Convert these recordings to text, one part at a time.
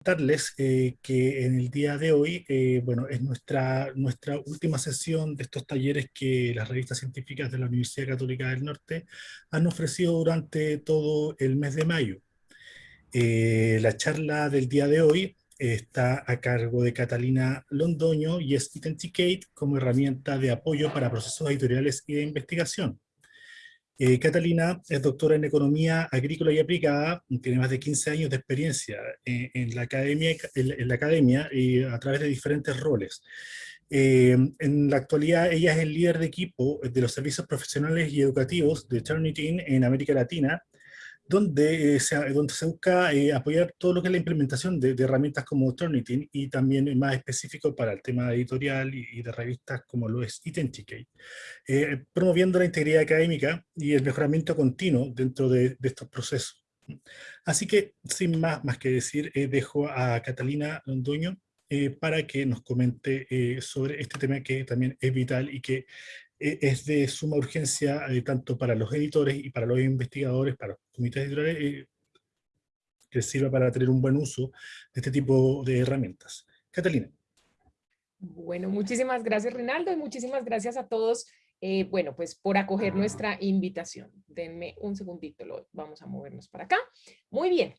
comentarles eh, que en el día de hoy, eh, bueno, es nuestra, nuestra última sesión de estos talleres que las revistas científicas de la Universidad Católica del Norte han ofrecido durante todo el mes de mayo. Eh, la charla del día de hoy está a cargo de Catalina Londoño y es Identicate como herramienta de apoyo para procesos editoriales y de investigación. Eh, Catalina es doctora en Economía Agrícola y Aplicada, tiene más de 15 años de experiencia en, la, academia, en, la academia a través de diferentes roles. Eh, en la actualidad ella es el líder de equipo de los servicios profesionales y educativos de Turnitin en América Latina donde, eh, se, donde se busca eh, apoyar todo lo que es la implementación de, herramientas como Turnitin y también más específico para el tema editorial y, de revistas como lo es Identicate, eh, promoviendo la integridad académica y el mejoramiento continuo dentro de, estos procesos. Así que, sin más, más que decir, dejo a Catalina Londoño para que nos comente sobre este tema que también es vital y que es de suma urgencia eh, tanto para los editores y para los investigadores, para los comités editoriales, eh, que sirva para tener un buen uso de este tipo de herramientas. Catalina. Bueno, muchísimas gracias Rinaldo y muchísimas gracias a todos, eh, bueno, pues por acoger nuestra invitación. Denme un segundito, lo, vamos a movernos para acá. Muy bien.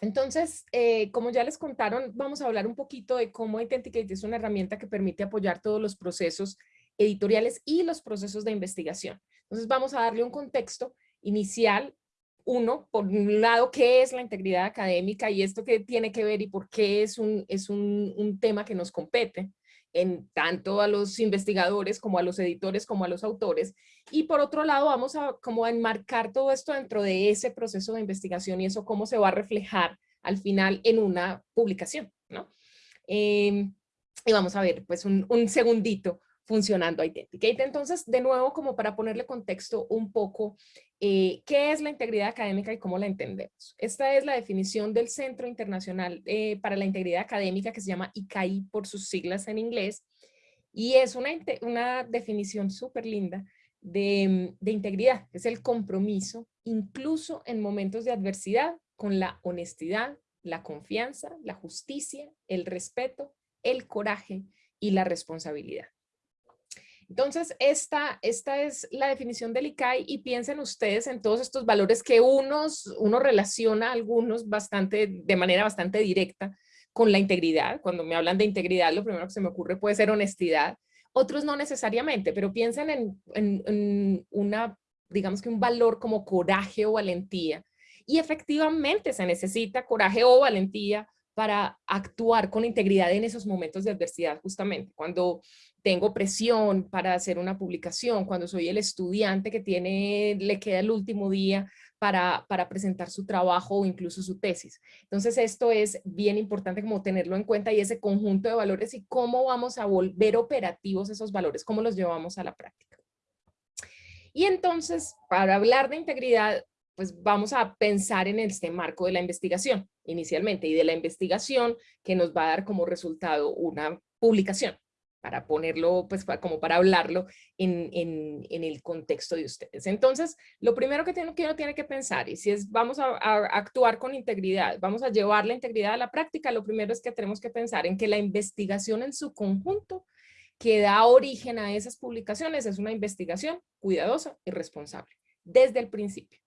Entonces, como ya les contaron, vamos a hablar un poquito de cómo Identicate es una herramienta que permite apoyar todos los procesos editoriales y los procesos de investigación. Entonces vamos a darle un contexto inicial, uno, por un lado, qué es la integridad académica y esto qué tiene que ver y por qué es un, es un, un tema que nos compete en tanto a los investigadores como a los editores como a los autores. Y por otro lado vamos a como enmarcar todo esto dentro de ese proceso de investigación y eso cómo se va a reflejar al final en una publicación, ¿no? Em, y vamos a ver pues un, un segundito funcionando Identicate. Entonces, de nuevo, como para ponerle contexto un poco, eh, ¿qué es la integridad académica y cómo la entendemos? Esta es la definición del Centro Internacional eh, para la Integridad Académica que se llama ICAI por sus siglas en inglés y es una, una definición súper linda de, de integridad, es el compromiso, incluso en momentos de adversidad, con la honestidad, la confianza, la justicia, el respeto, el coraje y la responsabilidad. Entonces, esta, esta es la definición del ICAI y piensen ustedes en todos estos valores que unos, uno relaciona algunos bastante, de manera bastante directa con la integridad. Cuando me hablan de integridad, lo primero que se me ocurre puede ser honestidad. Otros no necesariamente, pero piensen en, en una, digamos que un valor como coraje o valentía. Y efectivamente se necesita coraje o valentía para actuar con integridad en esos momentos de adversidad, justamente. Cuando tengo presión para hacer una publicación, cuando soy el estudiante que tiene, le queda el último día para, para, presentar su trabajo o incluso su tesis. Entonces esto es bien importante como tenerlo en cuenta y ese conjunto de valores y cómo vamos a volver operativos esos valores, cómo los llevamos a la práctica. Y entonces, para hablar de integridad, pues vamos a pensar en este marco de la investigación inicialmente y de la investigación que nos va a dar como resultado una publicación para ponerlo, pues como para hablarlo en, en, el contexto de ustedes. Entonces, lo primero que, tiene, que uno tiene que pensar, y si es vamos a, actuar con integridad, vamos a llevar la integridad a la práctica, lo primero es que tenemos que pensar en que la investigación en su conjunto que da origen a esas publicaciones es una investigación cuidadosa y responsable, desde el principio.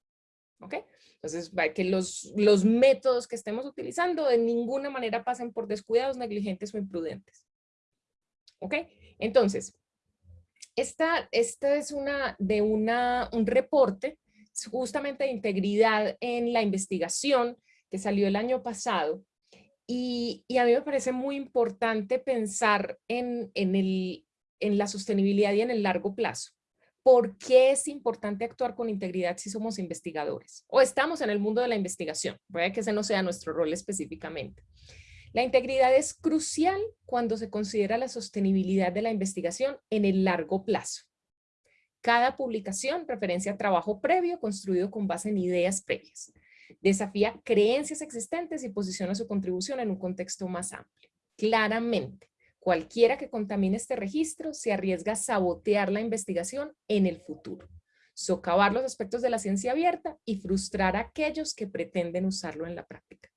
¿Ok? Entonces, que los, los métodos que estemos utilizando de ninguna manera pasen por descuidados, negligentes o imprudentes. ¿Ok? Entonces, esta, esta es una de una, un reporte justamente de integridad en la investigación que salió el año pasado y, y a mí me parece muy importante pensar en, en, el, en la sostenibilidad y en el largo plazo. ¿Por qué es importante actuar con integridad si somos investigadores? O estamos en el mundo de la investigación, puede que ese no sea nuestro rol específicamente. La integridad es crucial cuando se considera la sostenibilidad de la investigación en el largo plazo. Cada publicación referencia a trabajo previo construido con base en ideas previas. Desafía creencias existentes y posiciona su contribución en un contexto más amplio. Claramente, cualquiera que contamine este registro se arriesga a sabotear la investigación en el futuro, socavar los aspectos de la ciencia abierta y frustrar a aquellos que pretenden usarlo en la práctica.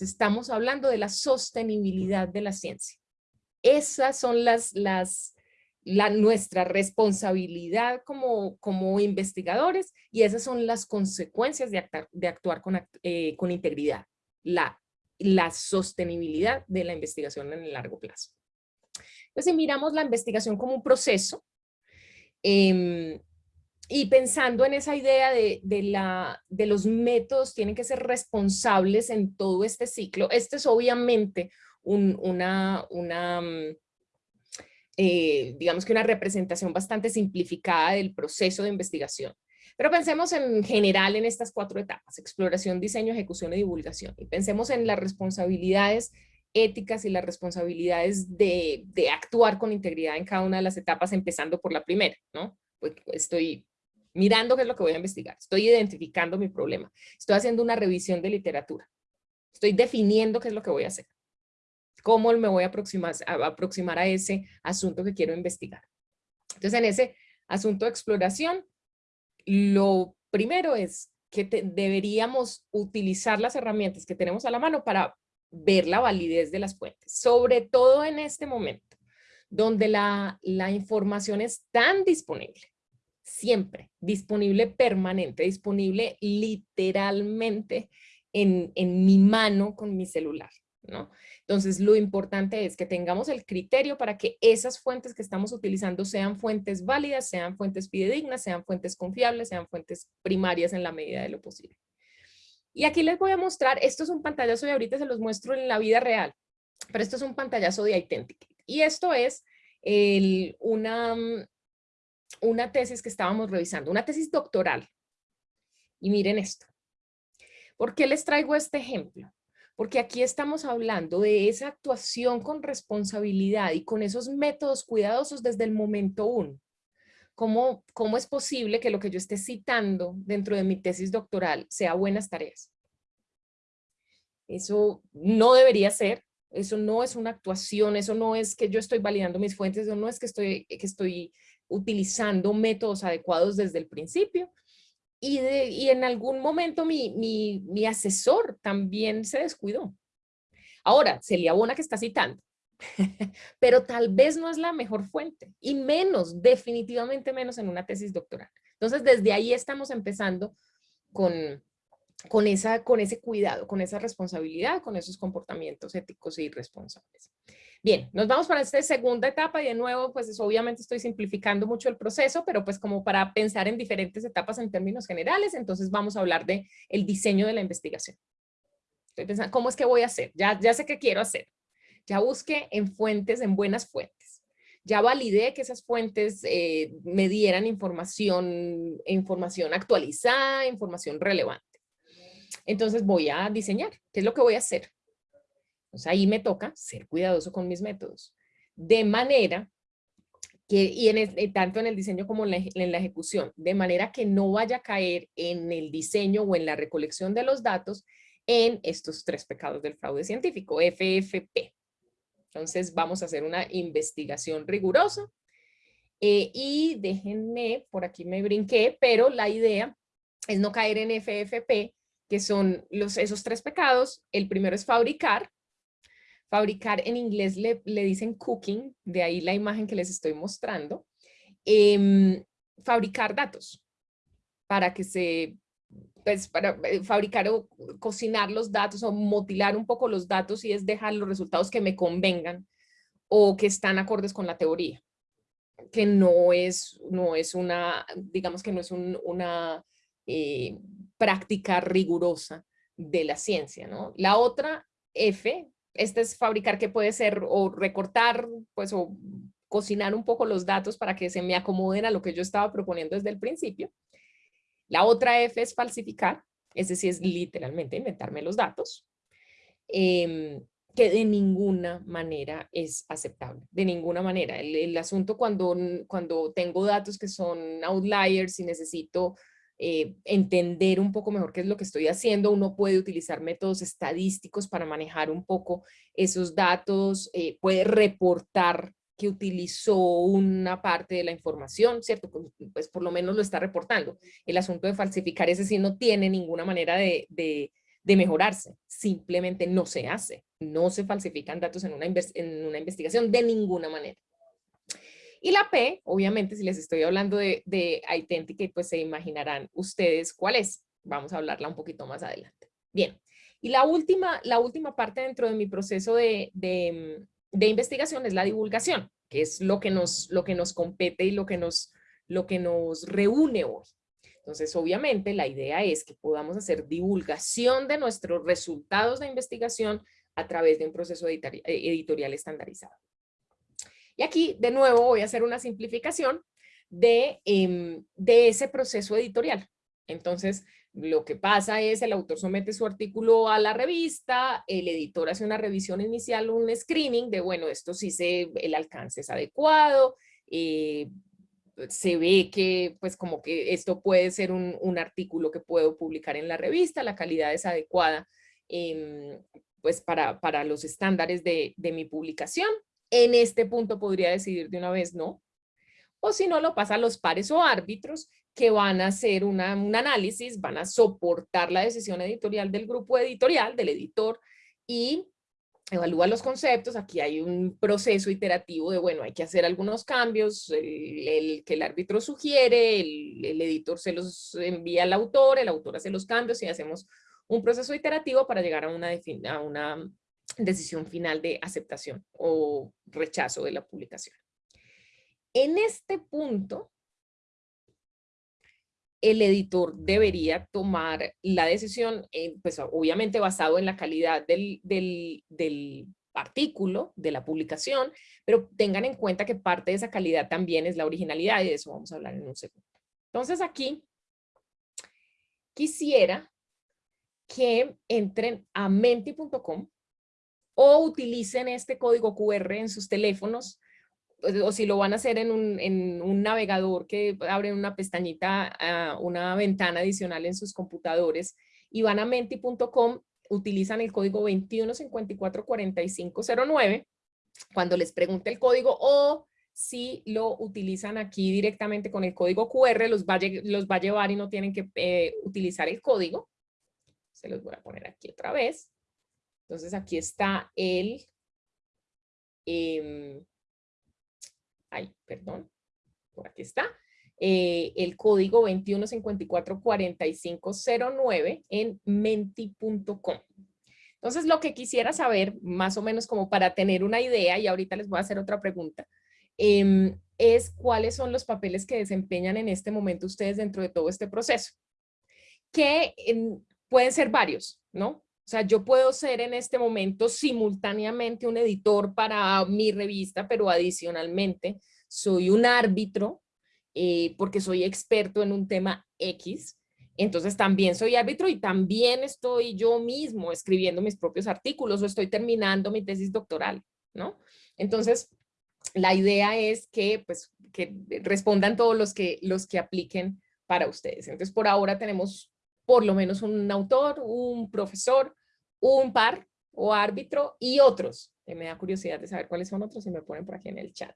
Estamos hablando de la sostenibilidad de la ciencia. Esas son las, las, la, nuestra responsabilidad como, como investigadores y esas son las consecuencias de, de actuar con, eh, con integridad, la, la sostenibilidad de la investigación en el largo plazo. Entonces, si miramos la investigación como un proceso, eh, y pensando en esa idea de, de, la, de los métodos tienen que ser responsables en todo este ciclo, este es obviamente un, una, una mm, eh, digamos que una representación bastante simplificada del proceso de investigación. Pero pensemos en general en estas cuatro etapas, exploración, diseño, ejecución y divulgación. Y pensemos en las responsabilidades éticas y las responsabilidades de, de actuar con integridad en cada una de las etapas, empezando por la primera, ¿no? Pues estoy mirando qué es lo que voy a investigar, estoy identificando mi problema, estoy haciendo una revisión de literatura, estoy definiendo qué es lo que voy a hacer, cómo me voy a aproximar a, ese asunto que quiero investigar. Entonces, en ese asunto de exploración, lo primero es que deberíamos utilizar las herramientas que tenemos a la mano para ver la validez de las fuentes, sobre todo en este momento, donde la, la información es tan disponible, siempre, disponible permanente, disponible literalmente en, en mi mano con mi celular. ¿no? Entonces, lo importante es que tengamos el criterio para que esas fuentes que estamos utilizando sean fuentes válidas, sean fuentes fidedignas, sean fuentes confiables, sean fuentes primarias en la medida de lo posible. Y aquí les voy a mostrar, esto es un pantallazo y ahorita se los muestro en la vida real, pero esto es un pantallazo de Identity. Y esto es el, una, una tesis que estábamos revisando, una tesis doctoral. Y miren esto. ¿Por qué les traigo este ejemplo? Porque aquí estamos hablando de esa actuación con responsabilidad y con esos métodos cuidadosos desde el momento uno. ¿Cómo, ¿Cómo es posible que lo que yo esté citando dentro de mi tesis doctoral sea buenas tareas? Eso no debería ser, eso no es una actuación, eso no es que yo estoy validando mis fuentes, eso no es que estoy, que estoy utilizando métodos adecuados desde el principio. Y, y en algún momento mi, mi, mi, asesor también se descuidó. Ahora, se le abona que está citando, pero tal vez no es la mejor fuente y menos, definitivamente menos en una tesis doctoral. Entonces, desde ahí estamos empezando con, con, esa, con ese cuidado, con esa responsabilidad, con esos comportamientos éticos y responsables. Bien, nos vamos para esta segunda etapa y de nuevo, pues obviamente estoy simplificando mucho el proceso, pero pues como para pensar en diferentes etapas en términos generales, entonces vamos a hablar de el diseño de la investigación. Estoy pensando, ¿cómo es que voy a hacer? Ya, ya sé qué quiero hacer. Ya busqué en fuentes, en buenas fuentes. Ya validé que esas fuentes eh, me dieran información, información actualizada, información relevante. Entonces voy a diseñar. ¿Qué es lo que voy a hacer? Pues ahí me toca ser cuidadoso con mis métodos. De manera que, y en eh, tanto en el diseño como en la, en la, ejecución, de manera que no vaya a caer en el diseño o en la recolección de los datos en estos tres pecados del fraude científico, FFP. Entonces vamos a hacer una investigación rigurosa eh, y déjenme, por aquí me brinqué, pero la idea es no caer en FFP, que son los, esos tres pecados. El primero es fabricar, Fabricar en inglés le, le dicen cooking, de ahí la imagen que les estoy mostrando. Em, fabricar datos para que se, pues para eh, fabricar o cocinar los datos o motilar un poco los datos y es dejar los resultados que me convengan o que están acordes con la teoría que no es, no es una, digamos que no es una eh, práctica rigurosa de la ciencia, ¿no? La otra F este es fabricar que puede ser o recortar, pues o cocinar un poco los datos para que se me acomoden a lo que yo estaba proponiendo desde el principio. La otra F es falsificar, es decir, es literalmente inventarme los datos, em, que de ninguna manera es aceptable, de ninguna manera. El, el asunto cuando, cuando tengo datos que son outliers y necesito eh, entender un poco mejor qué es lo que estoy haciendo. Uno puede utilizar métodos estadísticos para manejar un poco esos datos, eh, puede reportar que utilizó una parte de la información, ¿cierto? Pues, pues, por lo menos lo está reportando. El asunto de falsificar ese sí no tiene ninguna manera de, de mejorarse, simplemente no se hace, no se falsifican datos en una, en una investigación de ninguna manera. Y la P, obviamente, si les estoy hablando de, de pues se imaginarán ustedes cuál es. Vamos a hablarla un poquito más adelante. Bien, y la última, la última parte dentro de mi proceso de, de, de investigación es la divulgación, que es lo que nos, lo que nos compete y lo que nos, lo que nos reúne hoy. Entonces, obviamente, la idea es que podamos hacer divulgación de nuestros resultados de investigación a través de un proceso eh, editorial estandarizado. Y aquí, de nuevo, voy a hacer una simplificación de, em, de ese proceso editorial. Entonces, lo que pasa es el autor somete su artículo a la revista, el editor hace una revisión inicial, un screening de, bueno, esto sí se, el alcance es adecuado, eh, se ve que pues como que esto puede ser un, un, artículo que puedo publicar en la revista, la calidad es adecuada em, pues para, para los estándares de, de mi publicación. En este punto podría decidir de una vez no, o si no lo pasa a los pares o árbitros que van a hacer una, un análisis, van a soportar la decisión editorial del grupo editorial, del editor, y evalúa los conceptos, aquí hay un proceso iterativo de, bueno, hay que hacer algunos cambios, el, que el árbitro sugiere, el, editor se los envía al autor, el autor hace los cambios y hacemos un proceso iterativo para llegar a una, a una decisión final de aceptación o rechazo de la publicación. En este punto, el editor debería tomar la decisión, eh, pues obviamente basado en la calidad del, del, artículo, de la publicación, pero tengan en cuenta que parte de esa calidad también es la originalidad y de eso vamos a hablar en un segundo. Entonces aquí quisiera que entren a menti.com o utilicen este código QR en sus teléfonos pues, o si lo van a hacer en un, navegador que abre una pestañita, uh, una ventana adicional en sus computadores y van a menti.com, utilizan el código 21544509 cuando les pregunte el código o si lo utilizan aquí directamente con el código QR, los va a, los va a llevar y no tienen que eh, utilizar el código. Se los voy a poner aquí otra vez. Entonces aquí está el... Eh, ay, perdón, por aquí está, eh, el código 21544509 en menti.com. Entonces, lo que quisiera saber, más o menos como para tener una idea, y ahorita les voy a hacer otra pregunta, em, es cuáles son los papeles que desempeñan en este momento ustedes dentro de todo este proceso. Que pueden ser varios, ¿no? O sea, yo puedo ser en este momento simultáneamente un editor para mi revista, pero adicionalmente soy un árbitro eh, porque soy experto en un tema X. Entonces también soy árbitro y también estoy yo mismo escribiendo mis propios artículos o estoy terminando mi tesis doctoral, ¿no? Entonces, la idea es que, pues, que respondan todos los que, los que apliquen para ustedes. Entonces, por ahora tenemos por lo menos un autor, un profesor, un par o árbitro y otros. me da curiosidad de saber cuáles son otros y me ponen por aquí en el chat.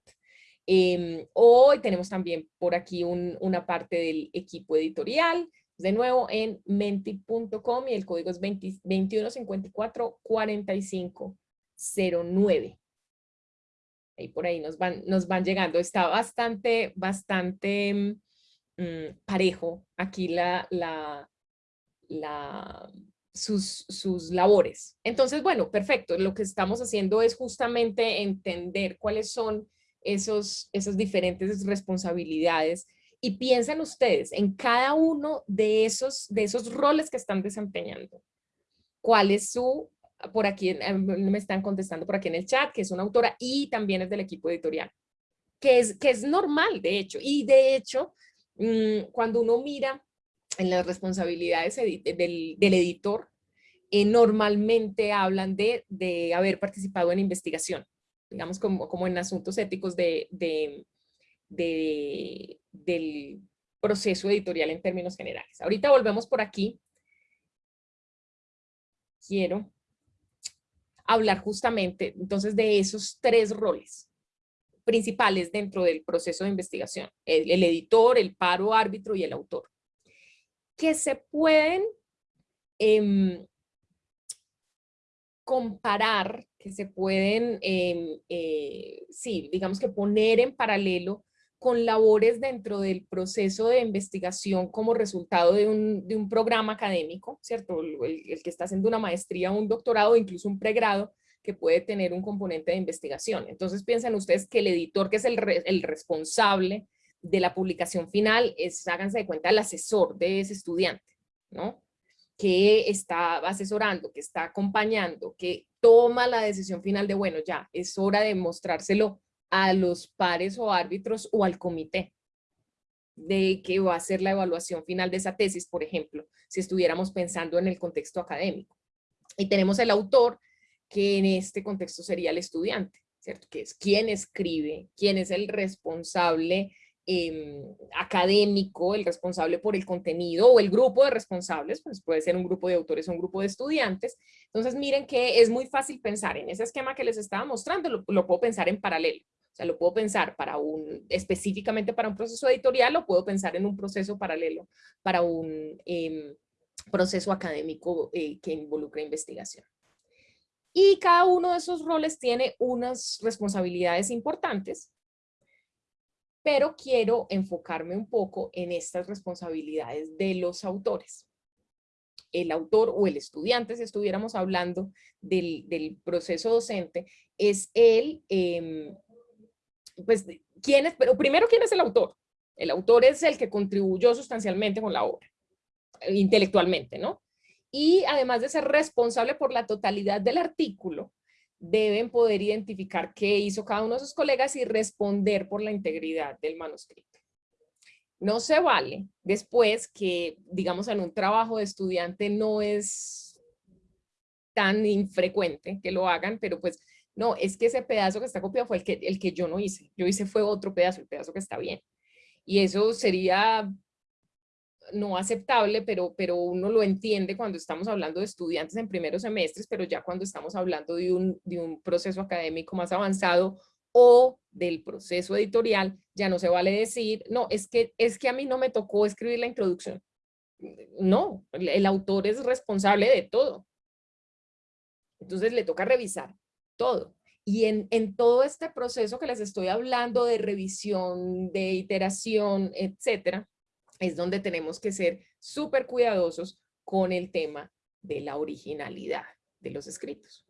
Eh, hoy tenemos también por aquí una parte del equipo editorial, de nuevo en menti.com y el código es 2154-4509. Ahí por ahí nos van, nos van llegando. Está bastante, bastante mm, parejo aquí la, la, la, sus, sus labores. Entonces, bueno, perfecto. Lo que estamos haciendo es justamente entender cuáles son esos, esas diferentes responsabilidades y piensen ustedes en cada uno de esos, de esos roles que están desempeñando. ¿Cuál es su, por aquí eh, me están contestando por aquí en el chat, que es una autora y también es del equipo editorial, que es, que es normal de hecho. Y de hecho, mm, cuando uno mira en las responsabilidades del, editor, eh, normalmente hablan de, de, haber participado en investigación, digamos como, como en asuntos éticos de, de, del proceso editorial en términos generales. Ahorita volvemos por aquí. Quiero hablar justamente entonces de esos tres roles principales dentro del proceso de investigación, el editor, el paro árbitro y el autor que se pueden em, comparar, que se pueden, em, eh, sí, digamos que poner en paralelo con labores dentro del proceso de investigación como resultado de un, programa académico, ¿cierto? El, que está haciendo una maestría, un doctorado, incluso un pregrado, que puede tener un componente de investigación. Entonces piensen ustedes que el editor, que es el, el responsable de la publicación final, es, háganse de cuenta, el asesor de ese estudiante, ¿no? Que está asesorando, que está acompañando, que toma la decisión final de, bueno, ya, es hora de mostrárselo a los pares o árbitros o al comité de que va a ser la evaluación final de esa tesis, por ejemplo, si estuviéramos pensando en el contexto académico. Y tenemos el autor, que en este contexto sería el estudiante, ¿cierto? Que es quien escribe, quién es el responsable em, académico, el responsable por el contenido o el grupo de responsables, pues puede ser un grupo de autores o un grupo de estudiantes. Entonces miren que es muy fácil pensar en ese esquema que les estaba mostrando, lo puedo pensar en paralelo. O sea, lo puedo pensar para un, específicamente para un proceso editorial o puedo pensar en un proceso paralelo para un em, proceso académico eh, que involucra investigación. Y cada uno de esos roles tiene unas responsabilidades importantes, pero quiero enfocarme un poco en estas responsabilidades de los autores. El autor o el estudiante, si estuviéramos hablando del, proceso docente, es el em, pues, ¿quién es? Pero primero, ¿quién es el autor? El autor es el que contribuyó sustancialmente con la obra, intelectualmente, ¿no? Y además de ser responsable por la totalidad del artículo, deben poder identificar qué hizo cada uno de sus colegas y responder por la integridad del manuscrito. No se vale después que, digamos, en un trabajo de estudiante no es tan infrecuente que lo hagan, pero pues no, es que ese pedazo que está copiado fue el que, el que yo no hice. Yo hice fue otro pedazo, el pedazo que está bien. Y eso sería no aceptable, pero, pero uno lo entiende cuando estamos hablando de estudiantes en primeros semestres, pero ya cuando estamos hablando de un, de un proceso académico más avanzado o del proceso editorial, ya no se vale decir, no, es que, es que a mí no me tocó escribir la introducción. No, el autor es responsable de todo. Entonces le toca revisar todo. Y en, en, todo este proceso que les estoy hablando de revisión, de iteración, etcétera, es donde tenemos que ser súper cuidadosos con el tema de la originalidad de los escritos.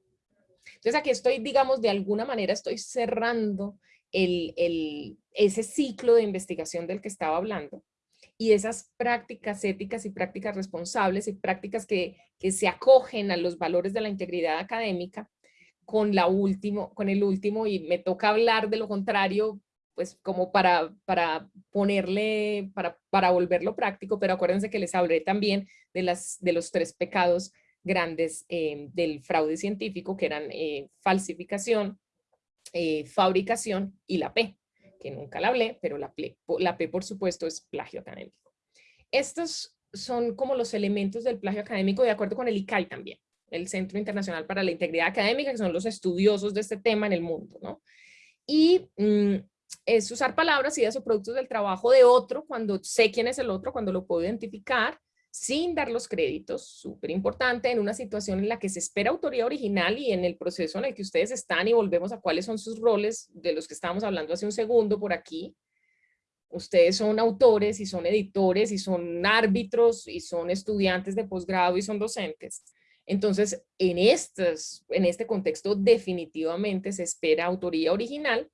Entonces aquí estoy, digamos, de alguna manera estoy cerrando el, el, ese ciclo de investigación del que estaba hablando y esas prácticas éticas y prácticas responsables y prácticas que, que se acogen a los valores de la integridad académica con, la último, con el último y me toca hablar de lo contrario, pues como para, para ponerle, para, para volverlo práctico, pero acuérdense que les hablé también de, las, de los tres pecados grandes eh, del fraude científico, que eran eh, falsificación, eh, fabricación y la P, que nunca la hablé, pero la P, la P por supuesto es plagio académico. Estos son como los elementos del plagio académico de acuerdo con el ICAI también el Centro Internacional para la Integridad Académica, que son los estudiosos de este tema en el mundo, ¿no? Y mm, es usar palabras, ideas o productos del trabajo de otro cuando sé quién es el otro, cuando lo puedo identificar, sin dar los créditos, súper importante, en una situación en la que se espera autoría original y en el proceso en el que ustedes están y volvemos a cuáles son sus roles de los que estábamos hablando hace un segundo por aquí. Ustedes son autores y son editores y son árbitros y son estudiantes de posgrado y son docentes. Entonces, en, en este contexto definitivamente se espera autoría original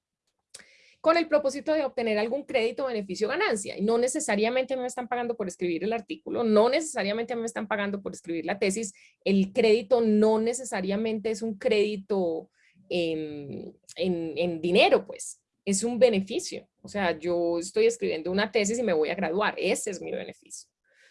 con el propósito de obtener algún crédito, beneficio, ganancia. Y no necesariamente me están pagando por escribir el artículo, no necesariamente me están pagando por escribir la tesis. El crédito no necesariamente es un crédito en, en dinero, pues. Es un beneficio. O sea, yo estoy escribiendo una tesis y me voy a graduar. Ese es mi beneficio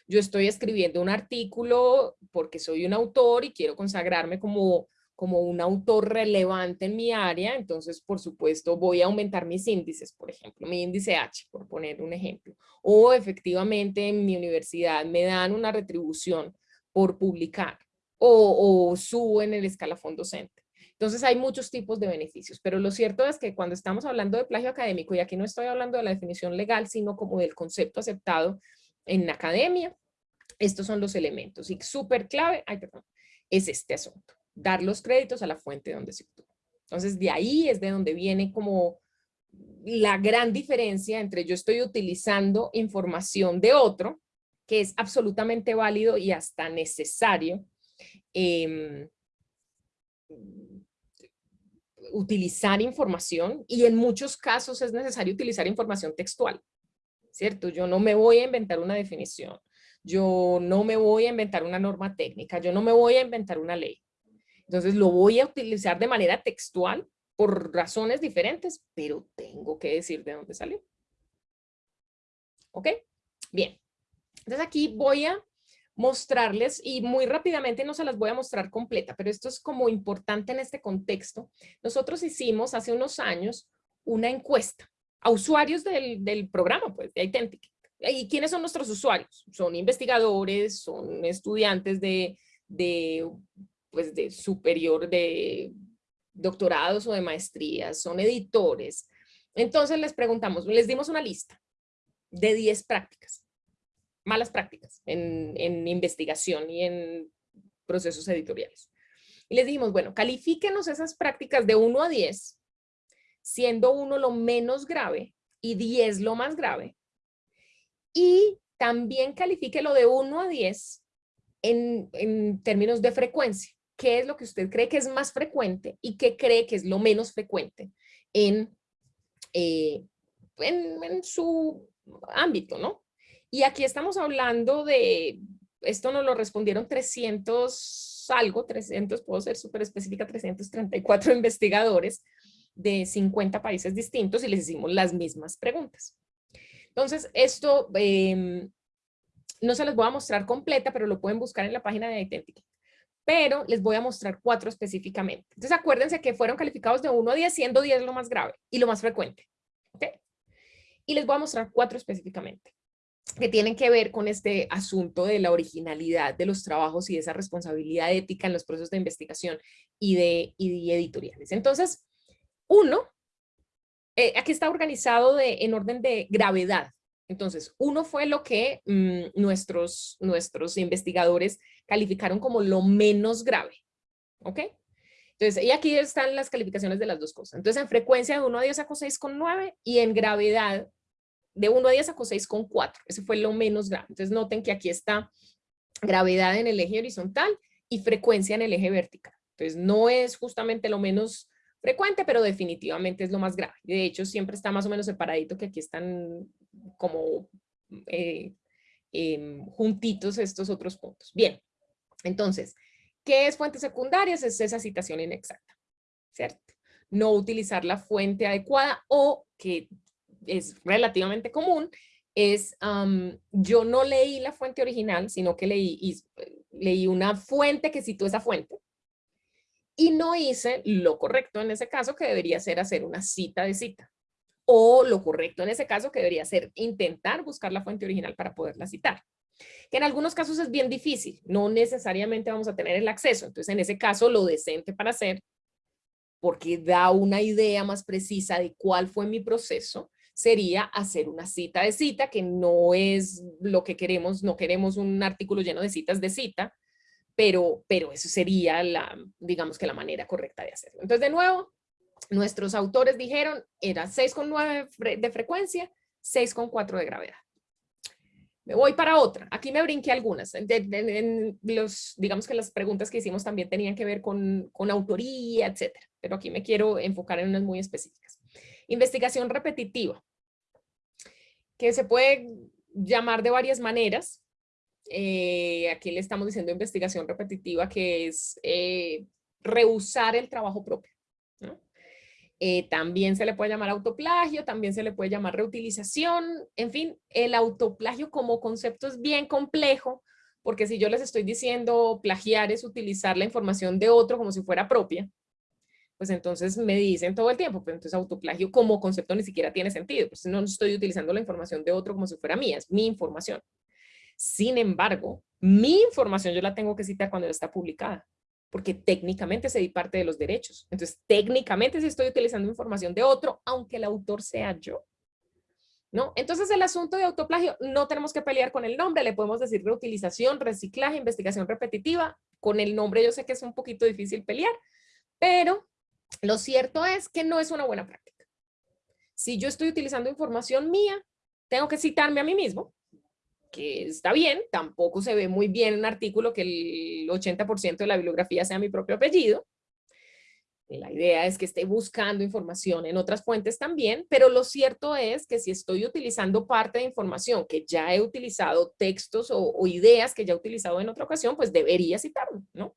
yo estoy escribiendo un artículo porque soy un autor y quiero consagrarme como, como un autor relevante en mi área, entonces por supuesto voy a aumentar mis índices, por ejemplo, mi índice H, por poner un ejemplo. O efectivamente en mi universidad me dan una retribución por publicar o, o subo en el escalafón docente. Entonces hay muchos tipos de beneficios, pero lo cierto es que cuando estamos hablando de plagio académico, y aquí no estoy hablando de la definición legal, sino como del concepto aceptado en academia, estos son los elementos y súper clave, es este asunto. Dar los créditos a la fuente donde se obtuvo. Entonces, de ahí es de donde viene como la gran diferencia entre yo estoy utilizando información de otro, que es absolutamente válido y hasta necesario em, utilizar información y en muchos casos es necesario utilizar información textual, ¿cierto? Yo no me voy a inventar una definición, yo no me voy a inventar una norma técnica, yo no me voy a inventar una ley. Entonces lo voy a utilizar de manera textual por razones diferentes, pero tengo que decir de dónde salió. ¿Ok? Bien. Entonces aquí voy a mostrarles y muy rápidamente no se las voy a mostrar completa, pero esto es como importante en este contexto. Nosotros hicimos hace unos años una encuesta a usuarios del, del programa pues, de Identity. ¿Y quiénes son nuestros usuarios? Son investigadores, son estudiantes de, de, pues de superior, de doctorados o de maestrías, son editores. Entonces les preguntamos, les dimos una lista de 10 prácticas, malas prácticas en, en investigación y en procesos editoriales. Y les dijimos, bueno, califíquenos esas prácticas de 1 a 10, siendo 1 lo menos grave y 10 lo más grave. Y también califique lo de 1 a 10 en, en términos de frecuencia qué es lo que usted cree que es más frecuente y qué cree que es lo menos frecuente en, eh, en, su ámbito, ¿no? Y aquí estamos hablando de, esto nos lo respondieron 300 algo, 300, puedo ser súper específica, 334 investigadores de 50 países distintos y les hicimos las mismas preguntas. Entonces, esto em, no se les voy a mostrar completa, pero lo pueden buscar en la página de Identity pero les voy a mostrar cuatro específicamente. Entonces acuérdense que fueron calificados de 1 a 10, siendo 10 lo más grave y lo más frecuente. ¿okay? Y les voy a mostrar cuatro específicamente que tienen que ver con este asunto de la originalidad de los trabajos y de esa responsabilidad ética en los procesos de investigación y de, editoriales. Entonces, uno, eh, aquí está organizado en orden de gravedad. Entonces, uno fue lo que mm, nuestros, nuestros investigadores calificaron como lo menos grave. ¿Ok? Entonces, y aquí están las calificaciones de las dos cosas. Entonces, en frecuencia de 1 a 10 sacó 6,9 y en gravedad de 1 a 10 sacó 6,4. Ese fue lo menos grave. Entonces, noten que aquí está gravedad en el eje horizontal y frecuencia en el eje vertical. Entonces, no es justamente lo menos frecuente, pero definitivamente es lo más grave. De hecho, siempre está más o menos separadito, que aquí están como eh, em, juntitos estos otros puntos. Bien, entonces, ¿qué es fuentes secundarias? Es esa citación inexacta, ¿cierto? No utilizar la fuente adecuada o que es relativamente común, es yo no leí la fuente original, sino que leí, leí una fuente que citó esa fuente y no hice lo correcto en ese caso que debería ser hacer una cita de cita o lo correcto en ese caso que debería ser intentar buscar la fuente original para poderla citar que en algunos casos es bien difícil, no necesariamente vamos a tener el acceso, entonces en ese caso lo decente para hacer, porque da una idea más precisa de cuál fue mi proceso, sería hacer una cita de cita, que no es lo que queremos, no queremos un artículo lleno de citas de cita, pero, pero eso sería la, digamos que la manera correcta de hacerlo. Entonces, de nuevo, nuestros autores dijeron, era 6,9 de frecuencia, 6,4 de gravedad. Me voy para otra. Aquí me brinqué algunas. los, digamos que las preguntas que hicimos también tenían que ver con, autoría, etcétera. Pero aquí me quiero enfocar en unas muy específicas. Investigación repetitiva, que se puede llamar de varias maneras. Eh, aquí le estamos diciendo investigación repetitiva, que es eh, rehusar el trabajo propio. Eh, también se le puede llamar autoplagio, también se le puede llamar reutilización, en fin, el autoplagio como concepto es bien complejo, porque si yo les estoy diciendo plagiar es utilizar la información de otro como si fuera propia, pues entonces me dicen todo el tiempo, pues entonces autoplagio como concepto ni siquiera tiene sentido, pues no estoy utilizando la información de otro como si fuera mía, es mi información. Sin embargo, mi información yo la tengo que citar cuando está publicada porque técnicamente se di parte de los derechos. Entonces, técnicamente si estoy utilizando información de otro, aunque el autor sea yo. ¿No? Entonces, el asunto de autoplagio, no tenemos que pelear con el nombre, le podemos decir reutilización, reciclaje, investigación repetitiva, con el nombre yo sé que es un poquito difícil pelear, pero lo cierto es que no es una buena práctica. Si yo estoy utilizando información mía, tengo que citarme a mí mismo, que está bien, tampoco se ve muy bien en un artículo que el 80% de la bibliografía sea mi propio apellido. La idea es que esté buscando información en otras fuentes también, pero lo cierto es que si estoy utilizando parte de información que ya he utilizado, textos o, o ideas que ya he utilizado en otra ocasión, pues debería citarlo, ¿no?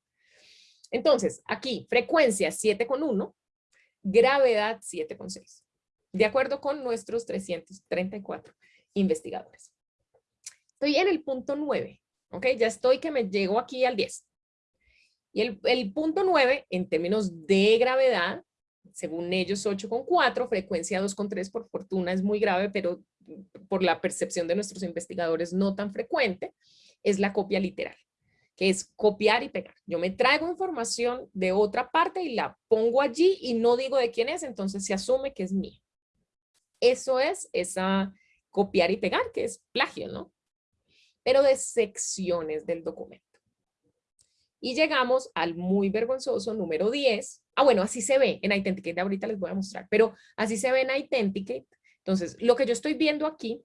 Entonces, aquí, frecuencia 7,1, gravedad 7,6, de acuerdo con nuestros 334 investigadores. Estoy en el punto 9, ¿ok? Ya estoy que me llego aquí al 10. Y el, el punto 9, en términos de gravedad, según ellos 8,4, frecuencia 2,3 por fortuna es muy grave, pero por la percepción de nuestros investigadores no tan frecuente, es la copia literal que es copiar y pegar. Yo me traigo información de otra parte y la pongo allí y no digo de quién es, entonces se asume que es mío. Eso es esa copiar y pegar, que es plagio, ¿no? Pero de secciones del documento. Y llegamos al muy vergonzoso número 10. Ah, bueno, así se ve en Identicate, ahorita les voy a mostrar, pero así se ve en Identicate. Entonces, lo que yo estoy viendo aquí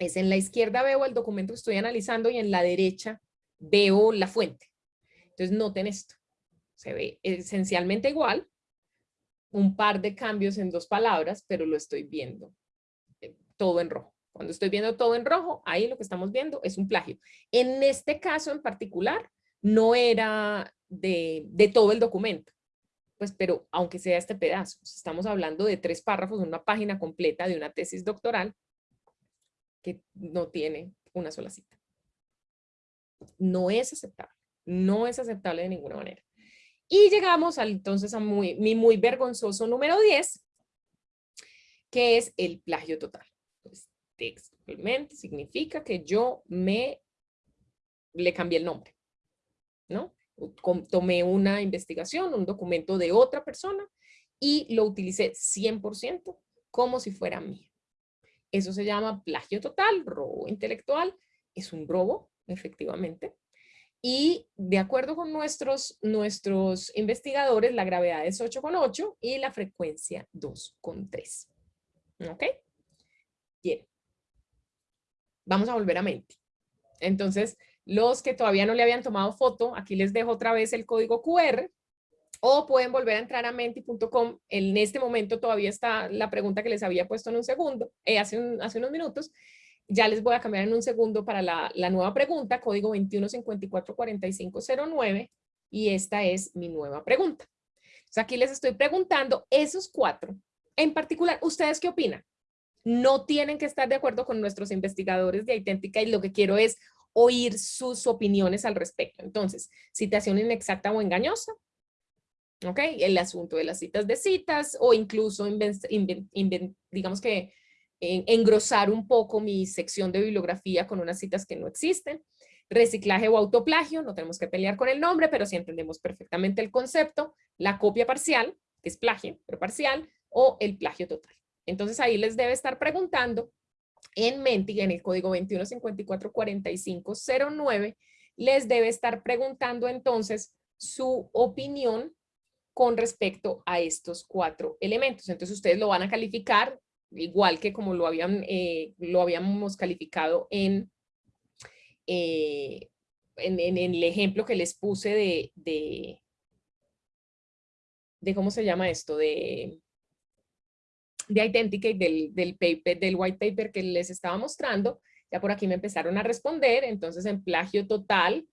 es en la izquierda veo el documento que estoy analizando y en la derecha veo la fuente. Entonces noten esto, se ve esencialmente igual, un par de cambios en dos palabras, pero lo estoy viendo eh, todo en rojo. Cuando estoy viendo todo en rojo, ahí lo que estamos viendo es un plagio. En este caso en particular, no era de, todo el documento, pues pero aunque sea este pedazo, estamos hablando de tres párrafos, una página completa de una tesis doctoral que no tiene una sola cita no es aceptable, no es aceptable de ninguna manera. Y llegamos al, entonces a mi muy vergonzoso número 10, que es el plagio total. Textualmente significa que yo me le cambié el nombre, ¿no? Tomé una investigación, un documento de otra persona y lo utilicé 100% como si fuera mío. Eso se llama plagio total, robo intelectual. Es un robo efectivamente. Y de acuerdo con nuestros, nuestros investigadores, la gravedad es 8,8 y la frecuencia 2,3. ¿Ok? Bien. Vamos a volver a Menti. Entonces, los que todavía no le habían tomado foto, aquí les dejo otra vez el código QR o pueden volver a entrar a menti.com. En este momento todavía está la pregunta que les había puesto en un segundo, eh, hace, hace unos minutos, ya les voy a cambiar en un segundo para la, nueva pregunta, código 21544509, y esta es mi nueva pregunta. Entonces aquí les estoy preguntando esos cuatro. En particular, ¿ustedes qué opinan? No tienen que estar de acuerdo con nuestros investigadores de Idéntica y lo que quiero es oír sus opiniones al respecto. Entonces, citación inexacta o engañosa, ¿ok? El asunto de las citas de citas o incluso, digamos que engrosar un poco mi sección de bibliografía con unas citas que no existen. Reciclaje o autoplagio, no tenemos que pelear con el nombre, pero si entendemos perfectamente el concepto. La copia parcial, que es plagio, pero parcial, o el plagio total. Entonces ahí les debe estar preguntando en Menti, en el código 21544509, les debe estar preguntando entonces su opinión con respecto a estos cuatro elementos. Entonces ustedes lo van a calificar igual que como lo, habían, eh, lo habíamos calificado en, eh, en, en, el ejemplo que les puse de, de, de ¿cómo se llama esto? De, de Identicate, del, del, del white paper que les estaba mostrando, ya por aquí me empezaron a responder, entonces en plagio total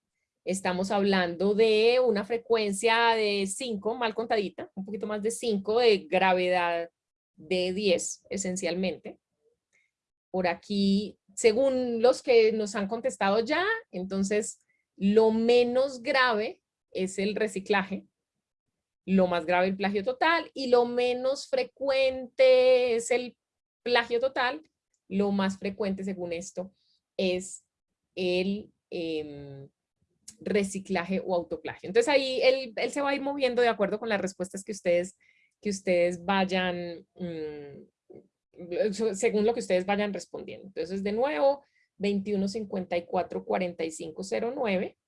estamos hablando de una frecuencia de 5, mal contadita, un poquito más de 5 de gravedad de 10 esencialmente. Por aquí, según los que nos han contestado ya, entonces lo menos grave es el reciclaje, lo más grave el plagio total y lo menos frecuente es el plagio total, lo más frecuente según esto es el em, reciclaje o autoplagio. Entonces ahí él, él, se va a ir moviendo de acuerdo con las respuestas que ustedes que ustedes vayan, mm, según lo que ustedes vayan respondiendo. Entonces, de nuevo, 2154-4509.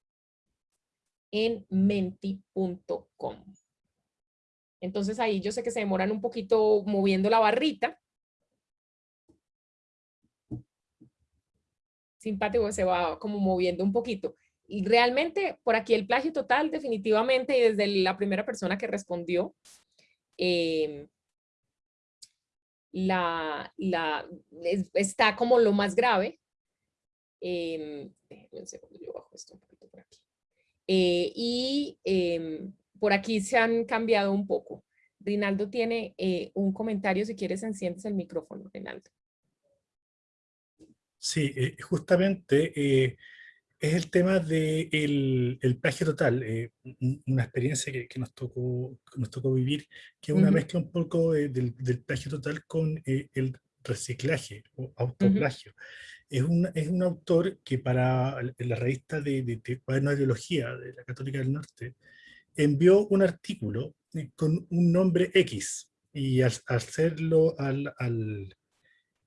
en menti.com. Entonces ahí yo sé que se demoran un poquito moviendo la barrita. Simpático, se va como moviendo un poquito. Y realmente por aquí el plagio total definitivamente y desde la primera persona que respondió, em, la, la, está como lo más grave. Eh, un segundo, yo bajo esto un poquito por aquí. Eh, y em, por aquí se han cambiado un poco. Rinaldo tiene eh, un comentario, si quieres enciendes el micrófono, Rinaldo. Sí, eh, justamente es el tema del de el plagio total, una experiencia que, nos, tocó, nos tocó vivir, que es una mezcla un poco del, del, plagio total con el reciclaje o autoplagio es un, es un autor que para la revista de, de, de de Biología de la Católica del Norte envió un artículo eh, con un nombre X y al, hacerlo, al,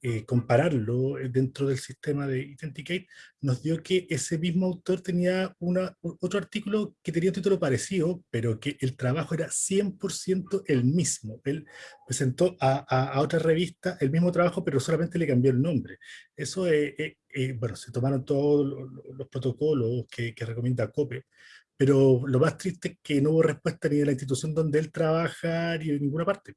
eh, compararlo eh, dentro del sistema de Identicate, nos dio que ese mismo autor tenía otro artículo que tenía un título parecido, pero que el trabajo era 100% el mismo. Él presentó a, a, otra revista el mismo trabajo, pero solamente le cambió el nombre. Eso, eh, bueno, se tomaron todos los, protocolos que, que recomienda COPE, pero lo más triste es que no hubo respuesta ni de la institución donde él trabaja, ni de ninguna parte.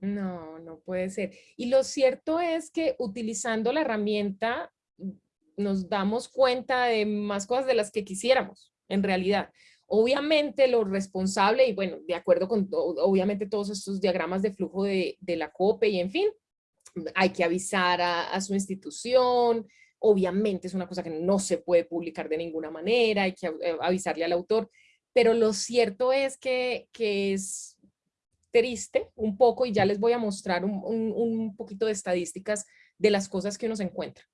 No, no puede ser. Y lo cierto es que utilizando la herramienta mm, nos damos cuenta de más cosas de las que quisiéramos, en realidad. Obviamente lo responsable, y bueno, de acuerdo con obviamente todos estos diagramas de flujo de, la COPE y en fin, hay que avisar a, su institución, obviamente es una cosa que no se puede publicar de ninguna manera, hay que eh, avisarle al autor, pero lo cierto es que, que es triste un poco y ya les voy a mostrar un, un, poquito de estadísticas de las cosas que uno se encuentra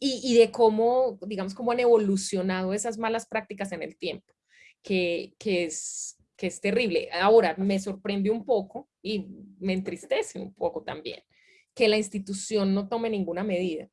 y, y, de cómo, digamos, cómo han evolucionado esas malas prácticas en el tiempo, que, que, es, que es terrible. Ahora, me sorprende un poco y me entristece un poco también que la institución no tome ninguna medida.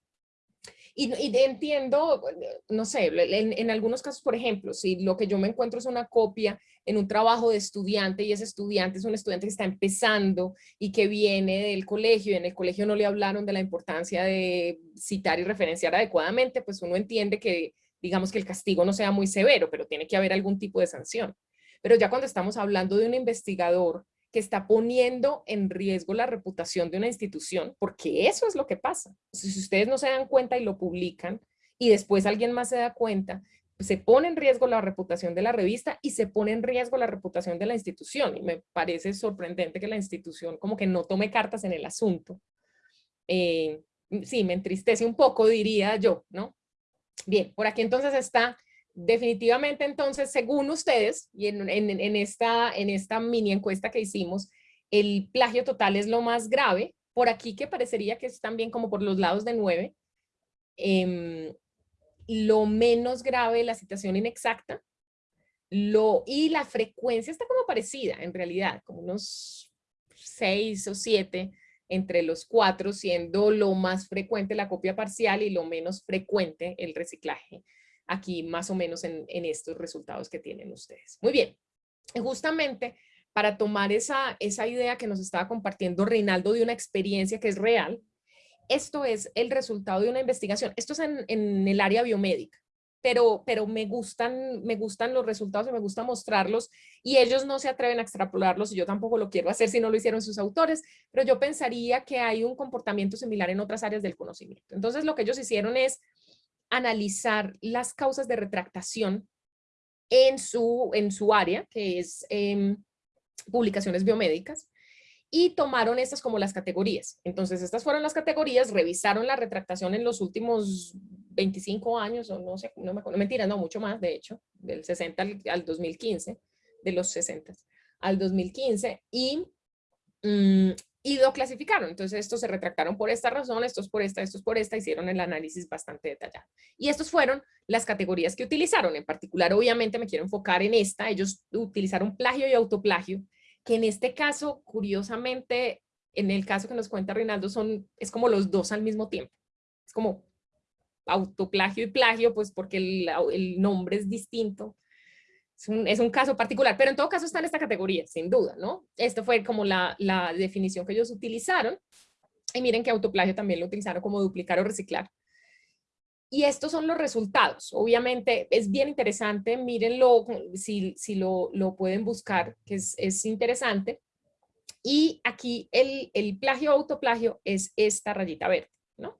Y, entiendo, no sé, en, algunos casos, por ejemplo, si lo que yo me encuentro es una copia en un trabajo de estudiante y ese estudiante es un estudiante que está empezando y que viene del colegio y en el colegio no le hablaron de la importancia de citar y referenciar adecuadamente, pues uno entiende que, digamos que el castigo no sea muy severo, pero tiene que haber algún tipo de sanción. Pero ya cuando estamos hablando de un investigador que está poniendo en riesgo la reputación de una institución, porque eso es lo que pasa. Si ustedes no se dan cuenta y lo publican, y después alguien más se da cuenta, se pone en riesgo la reputación de la revista y se pone en riesgo la reputación de la institución. Y me parece sorprendente que la institución como que no tome cartas en el asunto. Eh, sí, me entristece un poco, diría yo, ¿no? Bien, por aquí entonces está definitivamente entonces, según ustedes, y en, esta, mini encuesta que hicimos, el plagio total es lo más grave. Por aquí que parecería que es también como por los lados de 9. Em, lo menos grave, la citación inexacta. Lo, y la frecuencia está como parecida, en realidad, como unos 6 o 7 entre los cuatro, siendo lo más frecuente la copia parcial y lo menos frecuente el reciclaje aquí más o menos en, estos resultados que tienen ustedes. Muy bien, justamente para tomar esa, esa idea que nos estaba compartiendo Reinaldo de una experiencia que es real, esto es el resultado de una investigación. Esto es en, el área biomédica, pero, pero me, gustan, me gustan los resultados y me gusta mostrarlos y ellos no se atreven a extrapolarlos y yo tampoco lo quiero hacer si no lo hicieron sus autores, pero yo pensaría que hay un comportamiento similar en otras áreas del conocimiento. Entonces lo que ellos hicieron es analizar las causas de retractación en su, en su área, que es em, publicaciones biomédicas, y tomaron estas como las categorías. Entonces, estas fueron las categorías, revisaron la retractación en los últimos 25 años, o no sé, no me acuerdo, mentira, no, mucho más, de hecho, del 60 al, 2015, de los 60 al 2015, y mm, y lo clasificaron. Entonces estos se retractaron por esta razón, estos por esta, estos por esta, hicieron el análisis bastante detallado. Y estos fueron las categorías que utilizaron. En particular, obviamente me quiero enfocar en esta. Ellos utilizaron plagio y autoplagio, que en este caso, curiosamente, en el caso que nos cuenta Reinaldo, son, es como los dos al mismo tiempo. Es como autoplagio y plagio, pues porque el, el nombre es distinto Es un, caso particular, pero en todo caso está en esta categoría, sin duda, ¿no? Esto fue como la, la definición que ellos utilizaron. Y miren que autoplagio también lo utilizaron como duplicar o reciclar. Y estos son los resultados. Obviamente es bien interesante, mírenlo si, si lo, lo pueden buscar, que es, es interesante. Y aquí el, el plagio autoplagio es esta rayita verde, ¿no?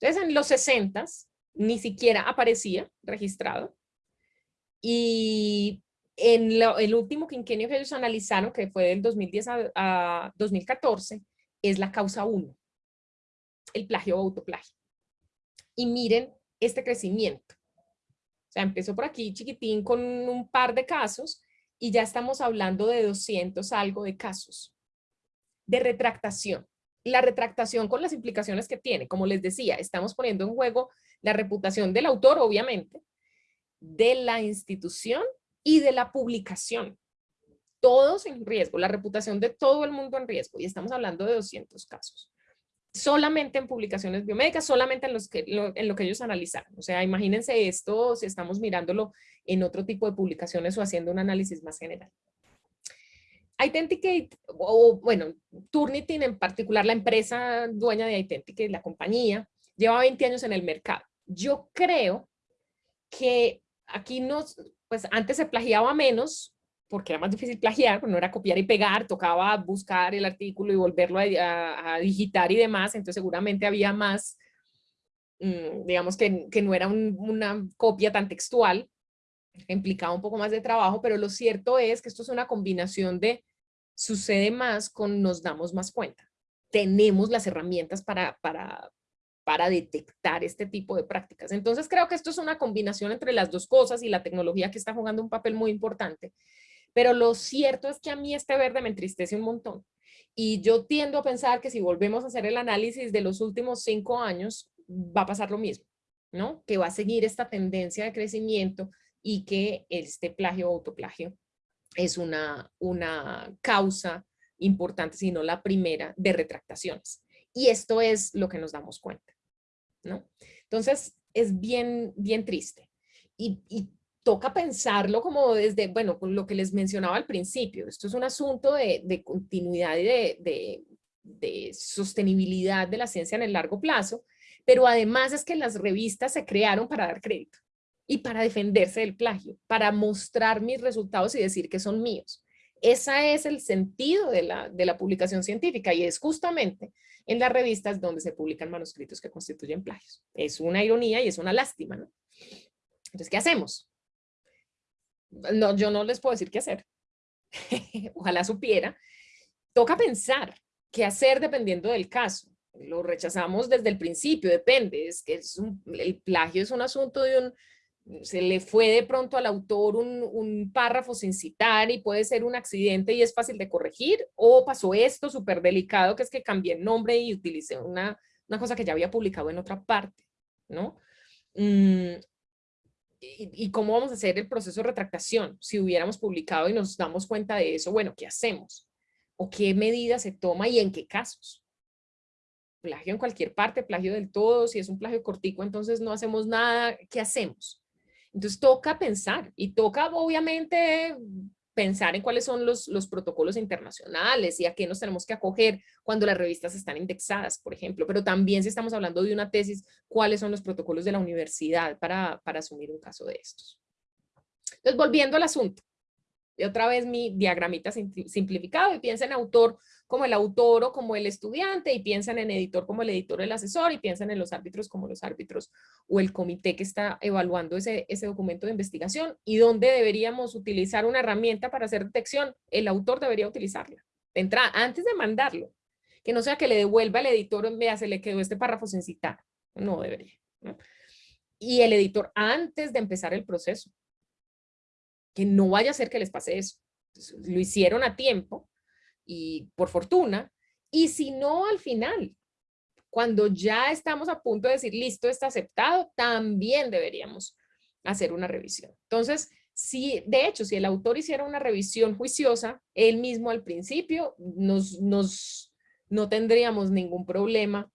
Entonces en los 60 ni siquiera aparecía registrado. Y en el último quinquenio que ellos analizaron, que fue del 2010 a, a 2014, es la causa 1, el plagio o autoplagio. Y miren este crecimiento. O sea, empezó por aquí chiquitín con un par de casos y ya estamos hablando de 200 algo de casos de retractación. La retractación con las implicaciones que tiene, como les decía, estamos poniendo en juego la reputación del autor, obviamente, de la institución y de la publicación. Todos en riesgo, la reputación de todo el mundo en riesgo, y estamos hablando de 200 casos solamente en publicaciones biomédicas, solamente en, los que, lo, en lo que ellos analizaron. O sea, imagínense esto si estamos mirándolo en otro tipo de publicaciones o haciendo un análisis más general. Identicate, o bueno, Turnitin en particular, la empresa dueña de Identicate, la compañía, lleva 20 años en el mercado. Yo creo que aquí nos, pues antes se plagiaba menos, porque era más difícil plagiar, no era copiar y pegar, tocaba buscar el artículo y volverlo a, digitar y demás, entonces seguramente había más, mm, digamos que, que no era una copia tan textual, implicaba un poco más de trabajo, pero lo cierto es que esto es una combinación de sucede más con nos damos más cuenta. Tenemos las herramientas para, para, para detectar este tipo de prácticas. Entonces creo que esto es una combinación entre las dos cosas y la tecnología que está jugando un papel muy importante. Pero lo cierto es que a mí este verde me entristece un montón. Y yo tiendo a pensar que si volvemos a hacer el análisis de los últimos cinco años, va a pasar lo mismo, ¿no? Que va a seguir esta tendencia de crecimiento y que este plagio o autoplagio es una, una causa importante, sino la primera de retractaciones. Y esto es lo que nos damos cuenta, ¿no? Entonces, es bien, bien triste. Y, toca pensarlo como desde, bueno, lo que les mencionaba al principio. Esto es un asunto de, continuidad y de, sostenibilidad de la ciencia en el largo plazo, pero además es que las revistas se crearon para dar crédito y para defenderse del plagio, para mostrar mis resultados y decir que son míos. Ese es el sentido de la, de la publicación científica y es justamente en las revistas donde se publican manuscritos que constituyen plagios. Es una ironía y es una lástima, ¿no? Entonces, ¿qué hacemos? no, yo no les puedo decir qué hacer. Ojalá supiera. Toca pensar qué hacer dependiendo del caso. Lo rechazamos desde el principio, depende. Es que es el plagio es un asunto de un, se le fue de pronto al autor un, un, párrafo sin citar y puede ser un accidente y es fácil de corregir, o pasó esto súper delicado que es que cambié el nombre y utilicé una, una cosa que ya había publicado en otra parte, ¿no? Mm, y, cómo vamos a hacer el proceso de retractación si hubiéramos publicado y nos damos cuenta de eso, bueno, ¿qué hacemos? ¿O qué medidas se toma y en qué casos? Plagio en cualquier parte, plagio del todo, si es un plagio cortico, entonces no hacemos nada, ¿qué hacemos? Entonces toca pensar y toca obviamente pensar en cuáles son los, los protocolos internacionales y a qué nos tenemos que acoger cuando las revistas están indexadas, por ejemplo, pero también si estamos hablando de una tesis, cuáles son los protocolos de la universidad para, para asumir un caso de estos. Entonces, volviendo al asunto, y otra vez mi diagramita simplificado y piensa en autor como el autor o como el estudiante y piensan en editor como el editor o el asesor y piensan en los árbitros como los árbitros o el comité que está evaluando ese, ese documento de investigación y dónde deberíamos utilizar una herramienta para hacer detección. El autor debería utilizarla. Entra, antes de mandarlo, que no sea que le devuelva al editor, vea, se le quedó este párrafo sin citar. No debería. Y el editor antes de empezar el proceso. Que no vaya a ser que les pase eso. lo hicieron a tiempo, y por fortuna, y si no al final, cuando ya estamos a punto de decir listo, está aceptado, también deberíamos hacer una revisión. Entonces, si, de hecho, si el autor hiciera una revisión juiciosa, él mismo al principio, nos, nos, no tendríamos ningún problema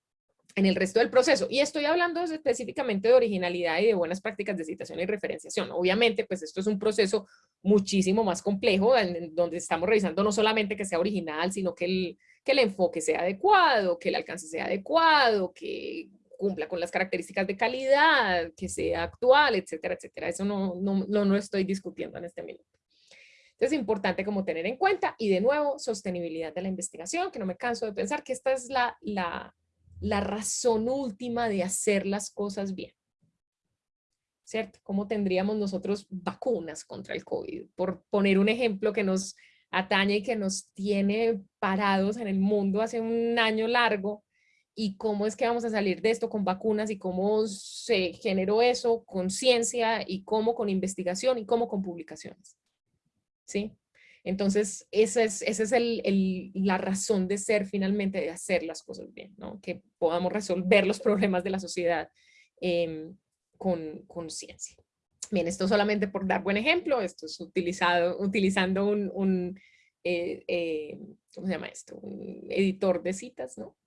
en el resto del proceso. Y estoy hablando específicamente de originalidad y de buenas prácticas de citación y referenciación. Obviamente, pues esto es un proceso muchísimo más complejo, en, donde estamos revisando no solamente que sea original, sino que el, que el enfoque sea adecuado, que el alcance sea adecuado, que cumpla con las características de calidad, que sea actual, etcétera, etcétera. Eso no, no, no, no estoy discutiendo en este minuto. Entonces es importante como tener en cuenta y de nuevo sostenibilidad de la investigación, que no me canso de pensar que esta es la, la, la razón última de hacer las cosas bien. ¿Cierto? ¿Cómo tendríamos nosotros vacunas contra el COVID? Por poner un ejemplo que nos atañe y que nos tiene parados en el mundo hace un año largo, y cómo es que vamos a salir de esto con vacunas y cómo se generó eso con ciencia y cómo con investigación y cómo con publicaciones. ¿Sí? Entonces, esa es, esa es el, la razón de ser finalmente de hacer las cosas bien, ¿no? que podamos resolver los problemas de la sociedad em, con, con, ciencia. Bien, esto solamente por dar buen ejemplo, esto es utilizado, utilizando un, un eh, eh, ¿cómo se llama esto? Un editor de citas, ¿no?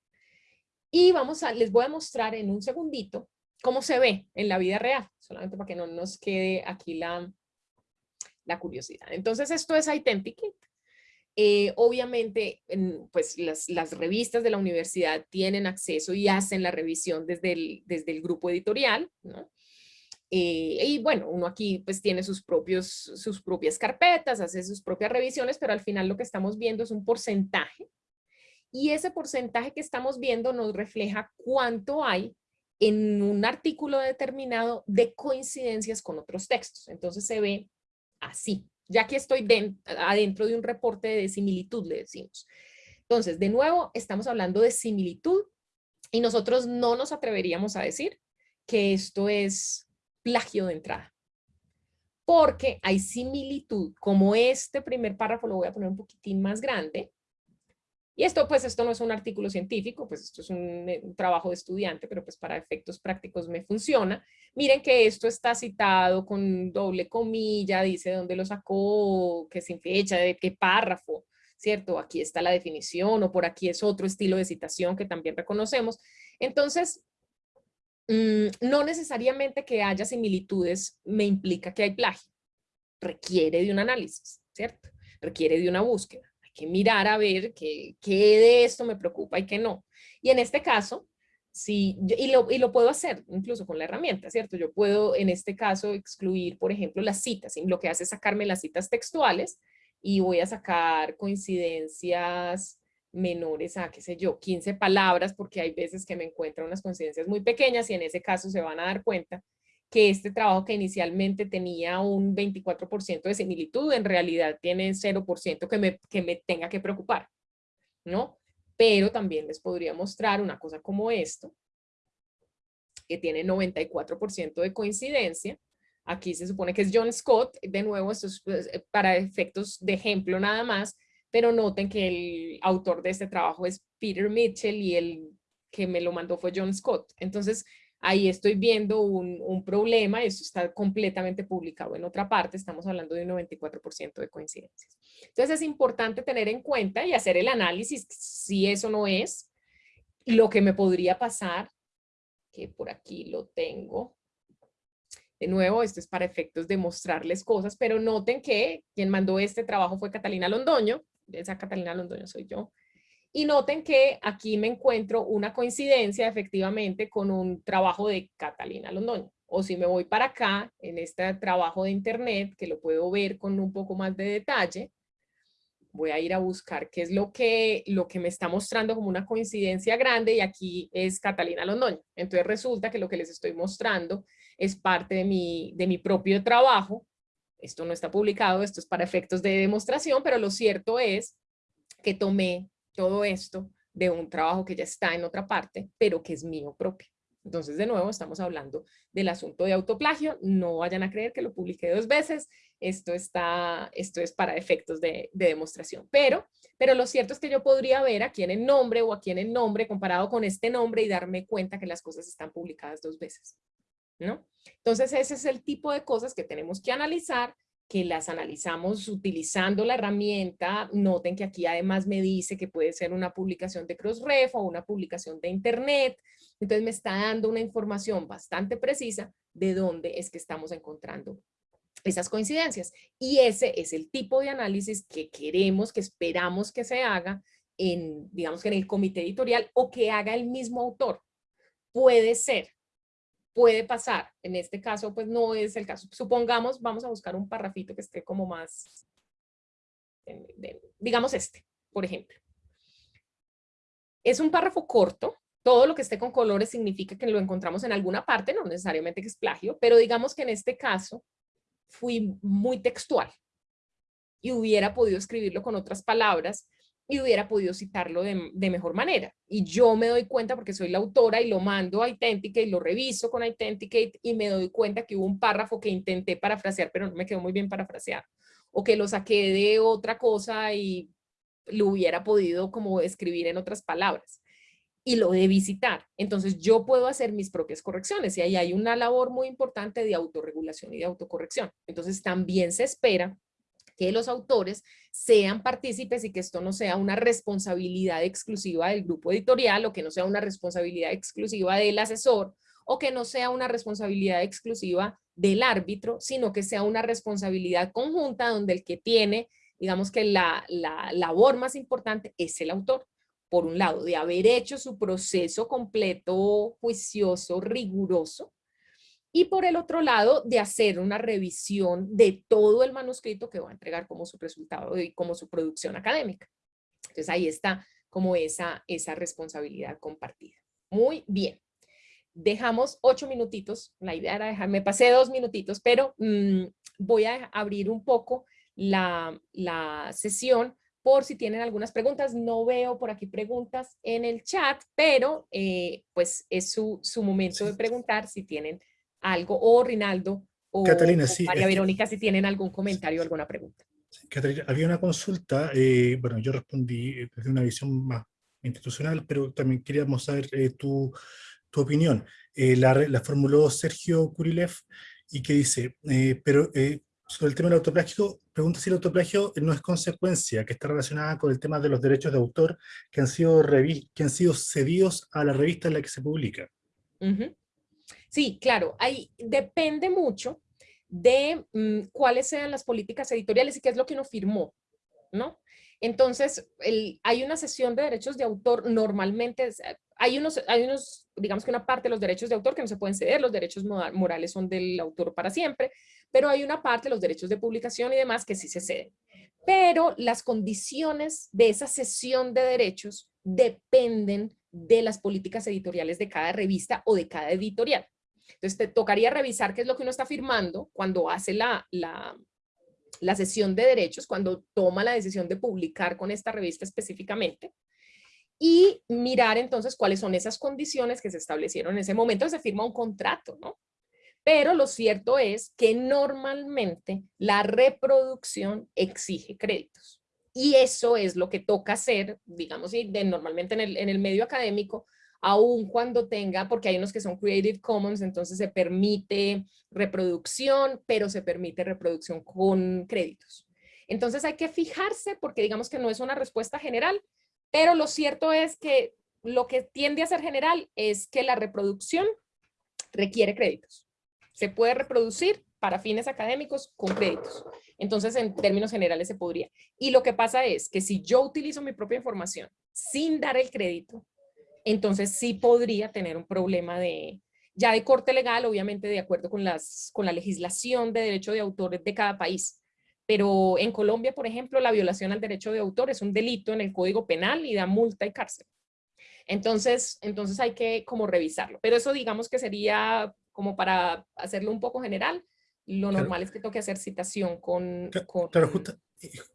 Y vamos a, les voy a mostrar en un segundito cómo se ve en la vida real, solamente para que no nos quede aquí la, la curiosidad. Entonces esto es Identikit. Eh, obviamente, pues las, las, revistas de la universidad tienen acceso y hacen la revisión desde el, desde el grupo editorial, ¿no? Eh, y bueno, uno aquí pues tiene sus, propios, sus propias carpetas, hace sus propias revisiones, pero al final lo que estamos viendo es un porcentaje. Y ese porcentaje que estamos viendo nos refleja cuánto hay en un artículo determinado de coincidencias con otros textos. Entonces se ve así. Ya que estoy adentro de un reporte de similitud, le decimos. Entonces, de nuevo, estamos hablando de similitud y nosotros no nos atreveríamos a decir que esto es plagio de entrada. Porque hay similitud, como este primer párrafo lo voy a poner un poquitín más grande, y esto, pues, esto no es un artículo científico, pues esto es eh, un, trabajo de estudiante, pero pues para efectos prácticos me funciona. Miren que esto está citado con doble comilla, dice dónde lo sacó, qué sin fecha, de qué párrafo, ¿cierto? Aquí está la definición o por aquí es otro estilo de citación que también reconocemos. Entonces, mm, no necesariamente que haya similitudes me implica que hay plagio. Requiere de un análisis, ¿cierto? Requiere de una búsqueda que mirar a ver qué, de esto me preocupa y qué no. Y en este caso, sí, y, lo, y lo puedo hacer incluso con la herramienta, ¿cierto? Yo puedo en este caso excluir, por ejemplo, las citas. Y lo que hace es sacarme las citas textuales y voy a sacar coincidencias menores a, qué sé yo, 15 palabras, porque hay veces que me encuentro unas coincidencias muy pequeñas y en ese caso se van a dar cuenta que este trabajo que inicialmente tenía un 24% de similitud, en realidad tiene 0% que me, que me tenga que preocupar, ¿no? Pero también les podría mostrar una cosa como esto, que tiene 94% de coincidencia. Aquí se supone que es John Scott, de nuevo, esto es pues, eh, para efectos de ejemplo nada más, pero noten que el autor de este trabajo es Peter Mitchell y el que me lo mandó fue John Scott. Entonces, ahí estoy viendo un, un problema, esto está completamente publicado en otra parte, estamos hablando de un 94% de coincidencias. Entonces es importante tener en cuenta y hacer el análisis si eso no es lo que me podría pasar, que por aquí lo tengo. De nuevo, esto es para efectos de mostrarles cosas, pero noten que quien mandó este trabajo fue Catalina Londoño, esa Catalina Londoño soy yo, y noten que aquí me encuentro una coincidencia efectivamente con un trabajo de Catalina Londoño. O si me voy para acá, en este trabajo de internet, que lo puedo ver con un poco más de detalle, voy a ir a buscar qué es lo que, lo que me está mostrando como una coincidencia grande y aquí es Catalina Londoño. Entonces resulta que lo que les estoy mostrando es parte de mi, de mi propio trabajo. Esto no está publicado, esto es para efectos de demostración, pero lo cierto es que tomé todo esto de un trabajo que ya está en otra parte, pero que es mío propio. Entonces, de nuevo, estamos hablando del asunto de autoplagio. No vayan a creer que lo publiqué dos veces. Esto, está, esto es para efectos de, demostración. Pero, pero lo cierto es que yo podría ver aquí en el nombre o aquí en el nombre comparado con este nombre y darme cuenta que las cosas están publicadas dos veces. ¿no? Entonces, ese es el tipo de cosas que tenemos que analizar que las analizamos utilizando la herramienta, noten que aquí además me dice que puede ser una publicación de Crossref o una publicación de internet, entonces me está dando una información bastante precisa de dónde es que estamos encontrando esas coincidencias. Y ese es el tipo de análisis que queremos, que esperamos que se haga en, digamos en el comité editorial o que haga el mismo autor. Puede ser, puede pasar. En este caso, pues no es el caso. Supongamos, vamos a buscar un parrafito que esté como más, digamos este, por ejemplo. Es un párrafo corto, todo lo que esté con colores significa que lo encontramos en alguna parte, no necesariamente que es plagio, pero digamos que en este caso fui muy textual y hubiera podido escribirlo con otras palabras y hubiera podido citarlo de, mejor manera. Y yo me doy cuenta porque soy la autora y lo mando a Authenticate, y lo reviso con Authenticate y me doy cuenta que hubo un párrafo que intenté parafrasear, pero no me quedó muy bien parafrasear. O que lo saqué de otra cosa y lo hubiera podido como escribir en otras palabras. Y lo de visitar. Entonces yo puedo hacer mis propias correcciones y ahí hay una labor muy importante de autorregulación y de autocorrección. Entonces también se espera que los autores sean partícipes y que esto no sea una responsabilidad exclusiva del grupo editorial o que no sea una responsabilidad exclusiva del asesor o que no sea una responsabilidad exclusiva del árbitro, sino que sea una responsabilidad conjunta donde el que tiene, digamos que la, la labor más importante es el autor. Por un lado, de haber hecho su proceso completo, juicioso, riguroso, y por el otro lado de hacer una revisión de todo el manuscrito que va a entregar como su resultado y como su producción académica. Entonces ahí está como esa, esa responsabilidad compartida. Muy bien. Dejamos ocho minutitos, la idea era dejar, me pasé dos minutitos, pero mm, voy a abrir un poco la, la sesión por si tienen algunas preguntas. No veo por aquí preguntas en el chat, pero eh, pues es su, su momento de preguntar si tienen algo, o Rinaldo o, Catalina, María Verónica, si tienen algún comentario o alguna pregunta. Catalina, había una consulta, eh, bueno, yo respondí eh, desde una visión más institucional, pero también queríamos saber eh, tu, tu, opinión. la, la, formuló Sergio Kurilev y que dice, pero sobre el tema del autoplagio, pregunta si el autoplagio no es consecuencia, que está relacionada con el tema de los derechos de autor que han sido, que han sido cedidos a la revista en la que se publica. Sí, claro, ahí depende mucho de mm, cuáles sean las políticas editoriales y qué es lo que uno firmó, ¿no? Entonces, hay una sesión de derechos de autor, normalmente hay unos, hay unos, digamos que una parte de los derechos de autor que no se pueden ceder, los derechos morales son del autor para siempre, pero hay una parte, los derechos de publicación y demás, que sí se ceden. Pero las condiciones de esa sesión de derechos dependen de las políticas editoriales de cada revista o de cada editorial. Entonces te tocaría revisar qué es lo que uno está firmando cuando hace la, la, la sesión de derechos, cuando toma la decisión de publicar con esta revista específicamente y mirar entonces cuáles son esas condiciones que se establecieron en ese momento, se firma un contrato, ¿no? Pero lo cierto es que normalmente la reproducción exige créditos. Y eso es lo que toca hacer, digamos, de, normalmente en el, en el medio académico, aun cuando tenga, porque hay unos que son Creative Commons, entonces se permite reproducción, pero se permite reproducción con créditos. Entonces hay que fijarse porque digamos que no es una respuesta general, pero lo cierto es que lo que tiende a ser general es que la reproducción requiere créditos. Se puede reproducir para fines académicos con créditos. Entonces, en términos generales se podría. Y lo que pasa es que si yo utilizo mi propia información sin dar el crédito, entonces sí podría tener un problema de, ya de corte legal, obviamente de acuerdo con, las, con la legislación de derecho de autor de cada país. Pero en Colombia, por ejemplo, la violación al derecho de autor es un delito en el Código Penal y da multa y cárcel. Entonces, entonces hay que como revisarlo. Pero eso digamos que sería como para hacerlo un poco general. Lo normal es que toque hacer citación con... Claro,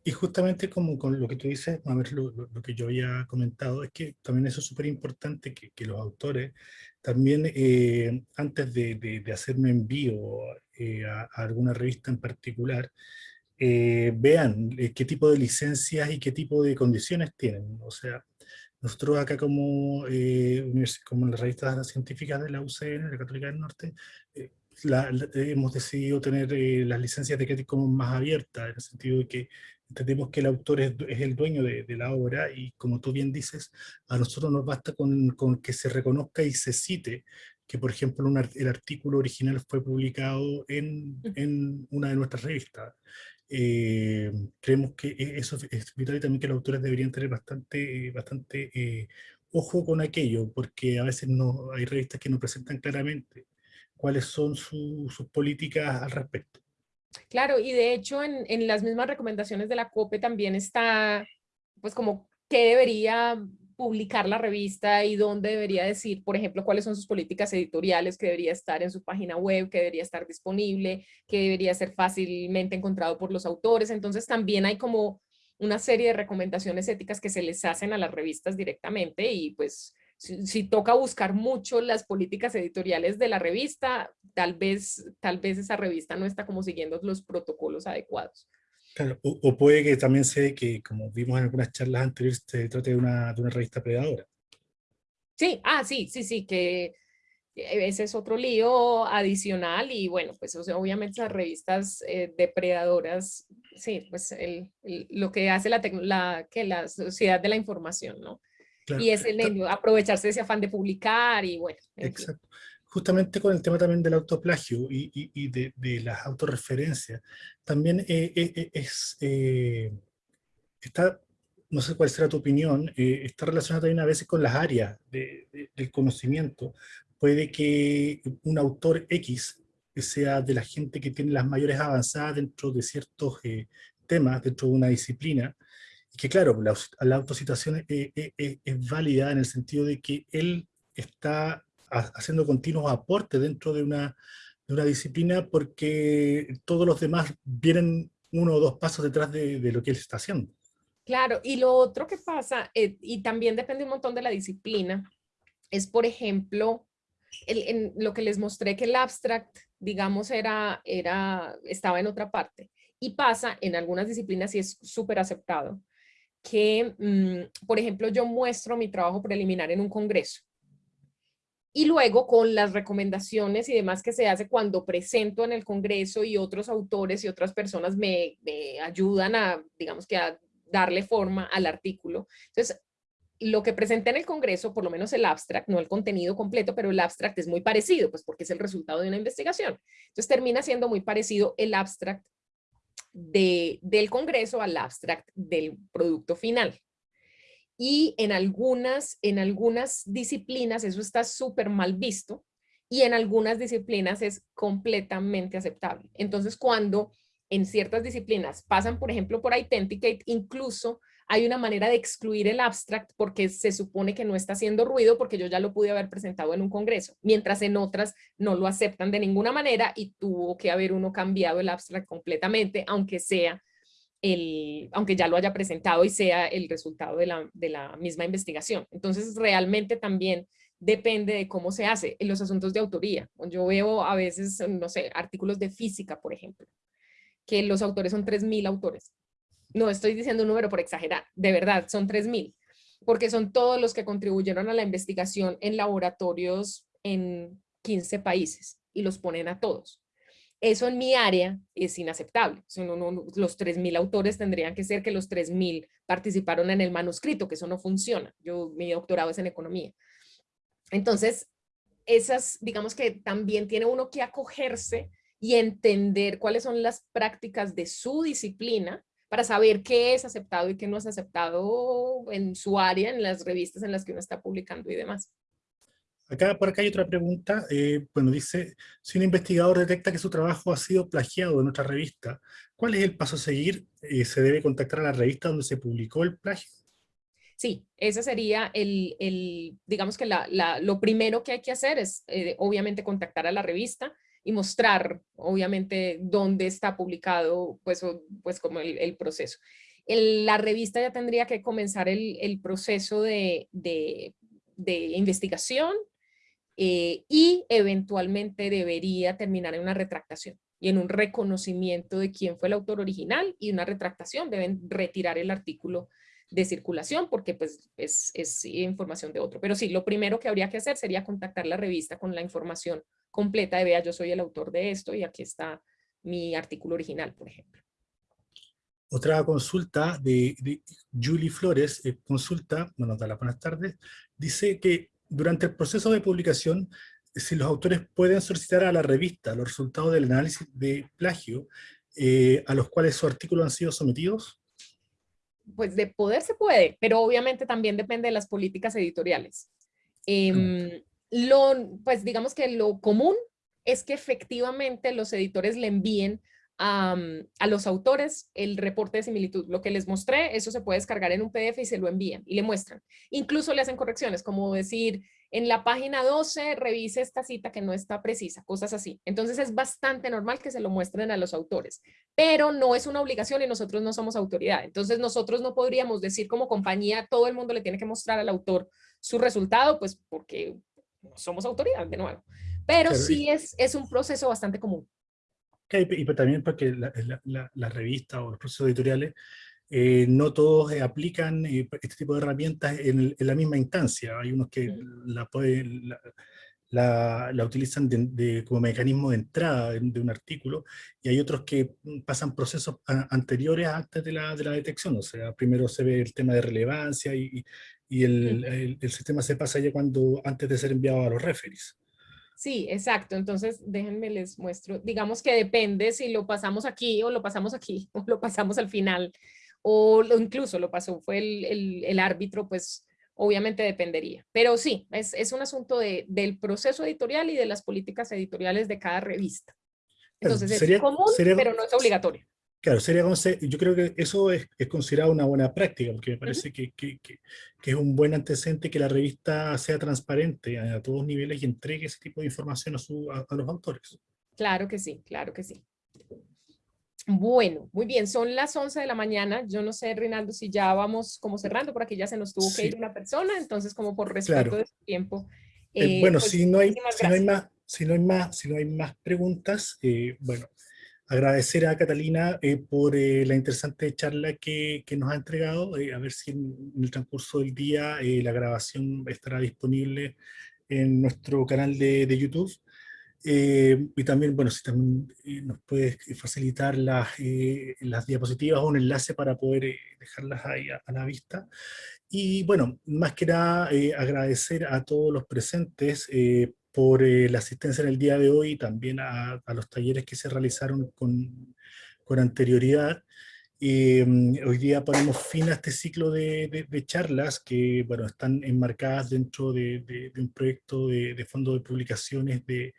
y justamente como con lo que tú dices, a ver, lo, lo, que yo había comentado, es que también eso es súper importante que, que, los autores también eh, antes de, de, hacer un envío eh, a, alguna revista en particular, eh, vean qué tipo de licencias y qué tipo de condiciones tienen. O sea, nosotros acá como, como en las revistas científicas de la UCN, de la Católica del Norte, hemos decidido tener eh, las licencias de Creative Commons más abiertas, en el sentido de que entendemos que el autor es, el dueño de, la obra y como tú bien dices, a nosotros nos basta con, con que se reconozca y se cite que, por ejemplo, el artículo original fue publicado en, en una de nuestras revistas. Eh, creemos que e, eso es vital y también que los autores deberían tener bastante, bastante eh, ojo con aquello, porque a veces no, hay revistas que no presentan claramente cuáles son sus políticas al respecto. Claro, y de hecho en, las mismas recomendaciones de la COPE también está, pues como qué debería publicar la revista y dónde debería decir, por ejemplo, cuáles son sus políticas editoriales, que debería estar en su página web, que debería estar disponible, que debería ser fácilmente encontrado por los autores. Entonces también hay como una serie de recomendaciones éticas que se les hacen a las revistas directamente y pues si, toca buscar mucho las políticas editoriales de la revista, tal vez, tal vez esa revista no está como siguiendo los protocolos adecuados. o, puede que también sea que, como vimos en algunas charlas anteriores, se trate de una, de una revista predadora. Sí, ah, sí, sí, sí, que ese es otro lío adicional y bueno, pues obviamente las revistas eh, depredadoras, sí, pues el, lo que hace la, la, que la sociedad de la información, ¿no? Y es el aprovecharse de ese afán de publicar y bueno. Exacto. Justamente con el tema también del autoplagio y, y, de, de, las autorreferencias, también eh, eh, eh, es, está, no sé cuál será tu opinión, está relacionado también a veces con las áreas de, del conocimiento. Puede que un autor X sea de la gente que tiene las mayores avanzadas dentro de ciertos temas, dentro de una disciplina, que claro, la, la autocitación es, válida en el sentido de que él está haciendo continuos aportes dentro de una, disciplina porque todos los demás vienen uno o dos pasos detrás de, de, lo que él está haciendo. Claro, y lo otro que pasa, eh, y también depende un montón de la disciplina, es por ejemplo, en lo que les mostré que el abstract, digamos, era, era, estaba en otra parte. Y pasa en algunas disciplinas y es súper aceptado que, mm, por ejemplo, yo muestro mi trabajo preliminar en un congreso. Y luego con las recomendaciones y demás que se hace cuando presento en el congreso y otros autores y otras personas me, me ayudan a, digamos que a darle forma al artículo. Entonces, lo que presenté en el congreso, por lo menos el abstract, no el contenido completo, pero el abstract es muy parecido, pues porque es el resultado de una investigación. Entonces termina siendo muy parecido el abstract del Congreso al abstract del producto final. Y en algunas, en algunas disciplinas eso está súper mal visto y en algunas disciplinas es completamente aceptable. Entonces cuando en ciertas disciplinas pasan, por ejemplo, por Authenticate, incluso hay una manera de excluir el abstract porque se supone que no está haciendo ruido porque yo ya lo pude haber presentado en un congreso, mientras en otras no lo aceptan de ninguna manera y tuvo que haber uno cambiado el abstract completamente, aunque sea el, aunque ya lo haya presentado y sea el resultado de la, de la misma investigación. Entonces realmente también depende de cómo se hace en los asuntos de autoría. Yo veo a veces, no sé, artículos de física, por ejemplo, que los autores son 3.000 autores no estoy diciendo un número por exagerar, de verdad, son 3.000, porque son todos los que contribuyeron a la investigación en laboratorios en 15 países y los ponen a todos. Eso en mi área es inaceptable. los 3.000 autores tendrían que ser que los 3.000 participaron en el manuscrito, que eso no funciona. Yo, mi doctorado es en economía. Entonces, esas, digamos que también tiene uno que acogerse y entender cuáles son las prácticas de su disciplina para saber qué es aceptado y qué no es aceptado en su área, en las revistas en las que uno está publicando y demás. Acá, por acá hay otra pregunta, eh, bueno, dice, si un investigador detecta que su trabajo ha sido plagiado en otra revista, ¿cuál es el paso a seguir? Eh, ¿Se debe contactar a la revista donde se publicó el plagio? Sí, ese sería el, el digamos que la, la, lo primero que hay que hacer es, eh, obviamente, contactar a la revista, y mostrar, obviamente, dónde está publicado, pues, pues como el, proceso. la revista ya tendría que comenzar el, proceso de, de, investigación eh, y eventualmente debería terminar en una retractación y en un reconocimiento de quién fue el autor original y una retractación. Deben retirar el artículo de circulación porque pues es, es información de otro. Pero sí, lo primero que habría que hacer sería contactar la revista con la información completa de, vea, yo soy el autor de esto y aquí está mi artículo original, por ejemplo. Otra consulta de, Julie Flores, eh, consulta, bueno, da las buenas tardes, dice que durante el proceso de publicación, si los autores pueden solicitar a la revista los resultados del análisis de plagio eh, a los cuales sus artículos han sido sometidos? Pues de poder se puede, pero obviamente también depende de las políticas editoriales. Em, lo, pues digamos que lo común es que efectivamente los editores le envíen a, los autores el reporte de similitud. Lo que les mostré, eso se puede descargar en un PDF y se lo envían y le muestran. Incluso le hacen correcciones, como decir, en la página 12 revise esta cita que no está precisa, cosas así. Entonces es bastante normal que se lo muestren a los autores, pero no es una obligación y nosotros no somos autoridad. Entonces nosotros no podríamos decir como compañía, todo el mundo le tiene que mostrar al autor su resultado, pues porque somos autoridad de nuevo. Pero sí es, es un proceso bastante común. y también porque la, la, revista o los procesos editoriales eh, no todos eh, aplican eh, este tipo de herramientas en, la misma instancia. Hay unos que la, pueden, la, la, utilizan de, como mecanismo de entrada de, un artículo, y hay otros que pasan procesos anteriores antes de la, de la detección. O sea, primero se ve el tema de relevancia y, y el, el, sistema se pasa ya cuando, antes de ser enviado a los referees. Sí, exacto. Entonces, déjenme les muestro. Digamos que depende si lo pasamos aquí o lo pasamos aquí o lo pasamos al final o incluso lo pasó, fue el, árbitro, pues obviamente dependería. Pero sí, es, un asunto del proceso editorial y de las políticas editoriales de cada revista. Entonces es común, pero no es obligatorio. Claro, sería, yo creo que eso es, considerado una buena práctica, porque me parece que, es un buen antecedente que la revista sea transparente a, todos niveles y entregue ese tipo de información a, a los autores. Claro que sí, claro que sí. Bueno, muy bien, son las 11 de la mañana. Yo no sé, Rinaldo, si ya vamos como cerrando, por aquí ya se nos tuvo que ir una persona, entonces como por respeto de su tiempo. Eh, bueno, pues, si, no hay, si, no hay más, si, no hay más, si no hay más preguntas, eh, bueno, agradecer a Catalina eh, por la interesante charla que, que nos ha entregado, a ver si en, el transcurso del día la grabación estará disponible en nuestro canal de, de YouTube. Eh, y también, bueno, si también eh, nos puedes facilitar las, eh, las diapositivas o un enlace para poder dejarlas ahí a, la vista. Y bueno, más que nada agradecer a todos los presentes por la asistencia en el día de hoy, también a, a los talleres que se realizaron con, con anterioridad. hoy día ponemos fin a este ciclo de, de, charlas que bueno, están enmarcadas dentro de, de un proyecto de, fondo de publicaciones de,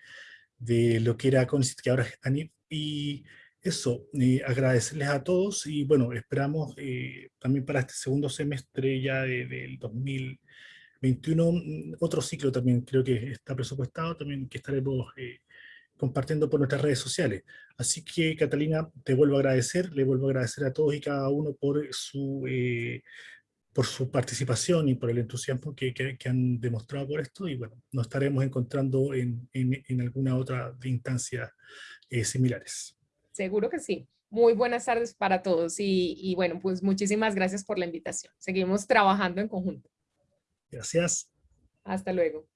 de lo que era CONICIT, que ahora es ANIP, y eso, agradecerles a todos, y bueno, esperamos eh, también para este segundo semestre ya del 2021, mm, otro ciclo también creo que está presupuestado, también que estaremos eh, compartiendo por nuestras redes sociales. Así que, Catalina, te vuelvo a agradecer, le vuelvo a agradecer a todos y cada uno por su eh, por su participación y por el entusiasmo que, que, han demostrado por esto y bueno, nos estaremos encontrando en, en, alguna otra instancia eh, similares. Seguro que sí. Muy buenas tardes para todos y, y bueno, pues muchísimas gracias por la invitación. Seguimos trabajando en conjunto. Gracias. Hasta luego.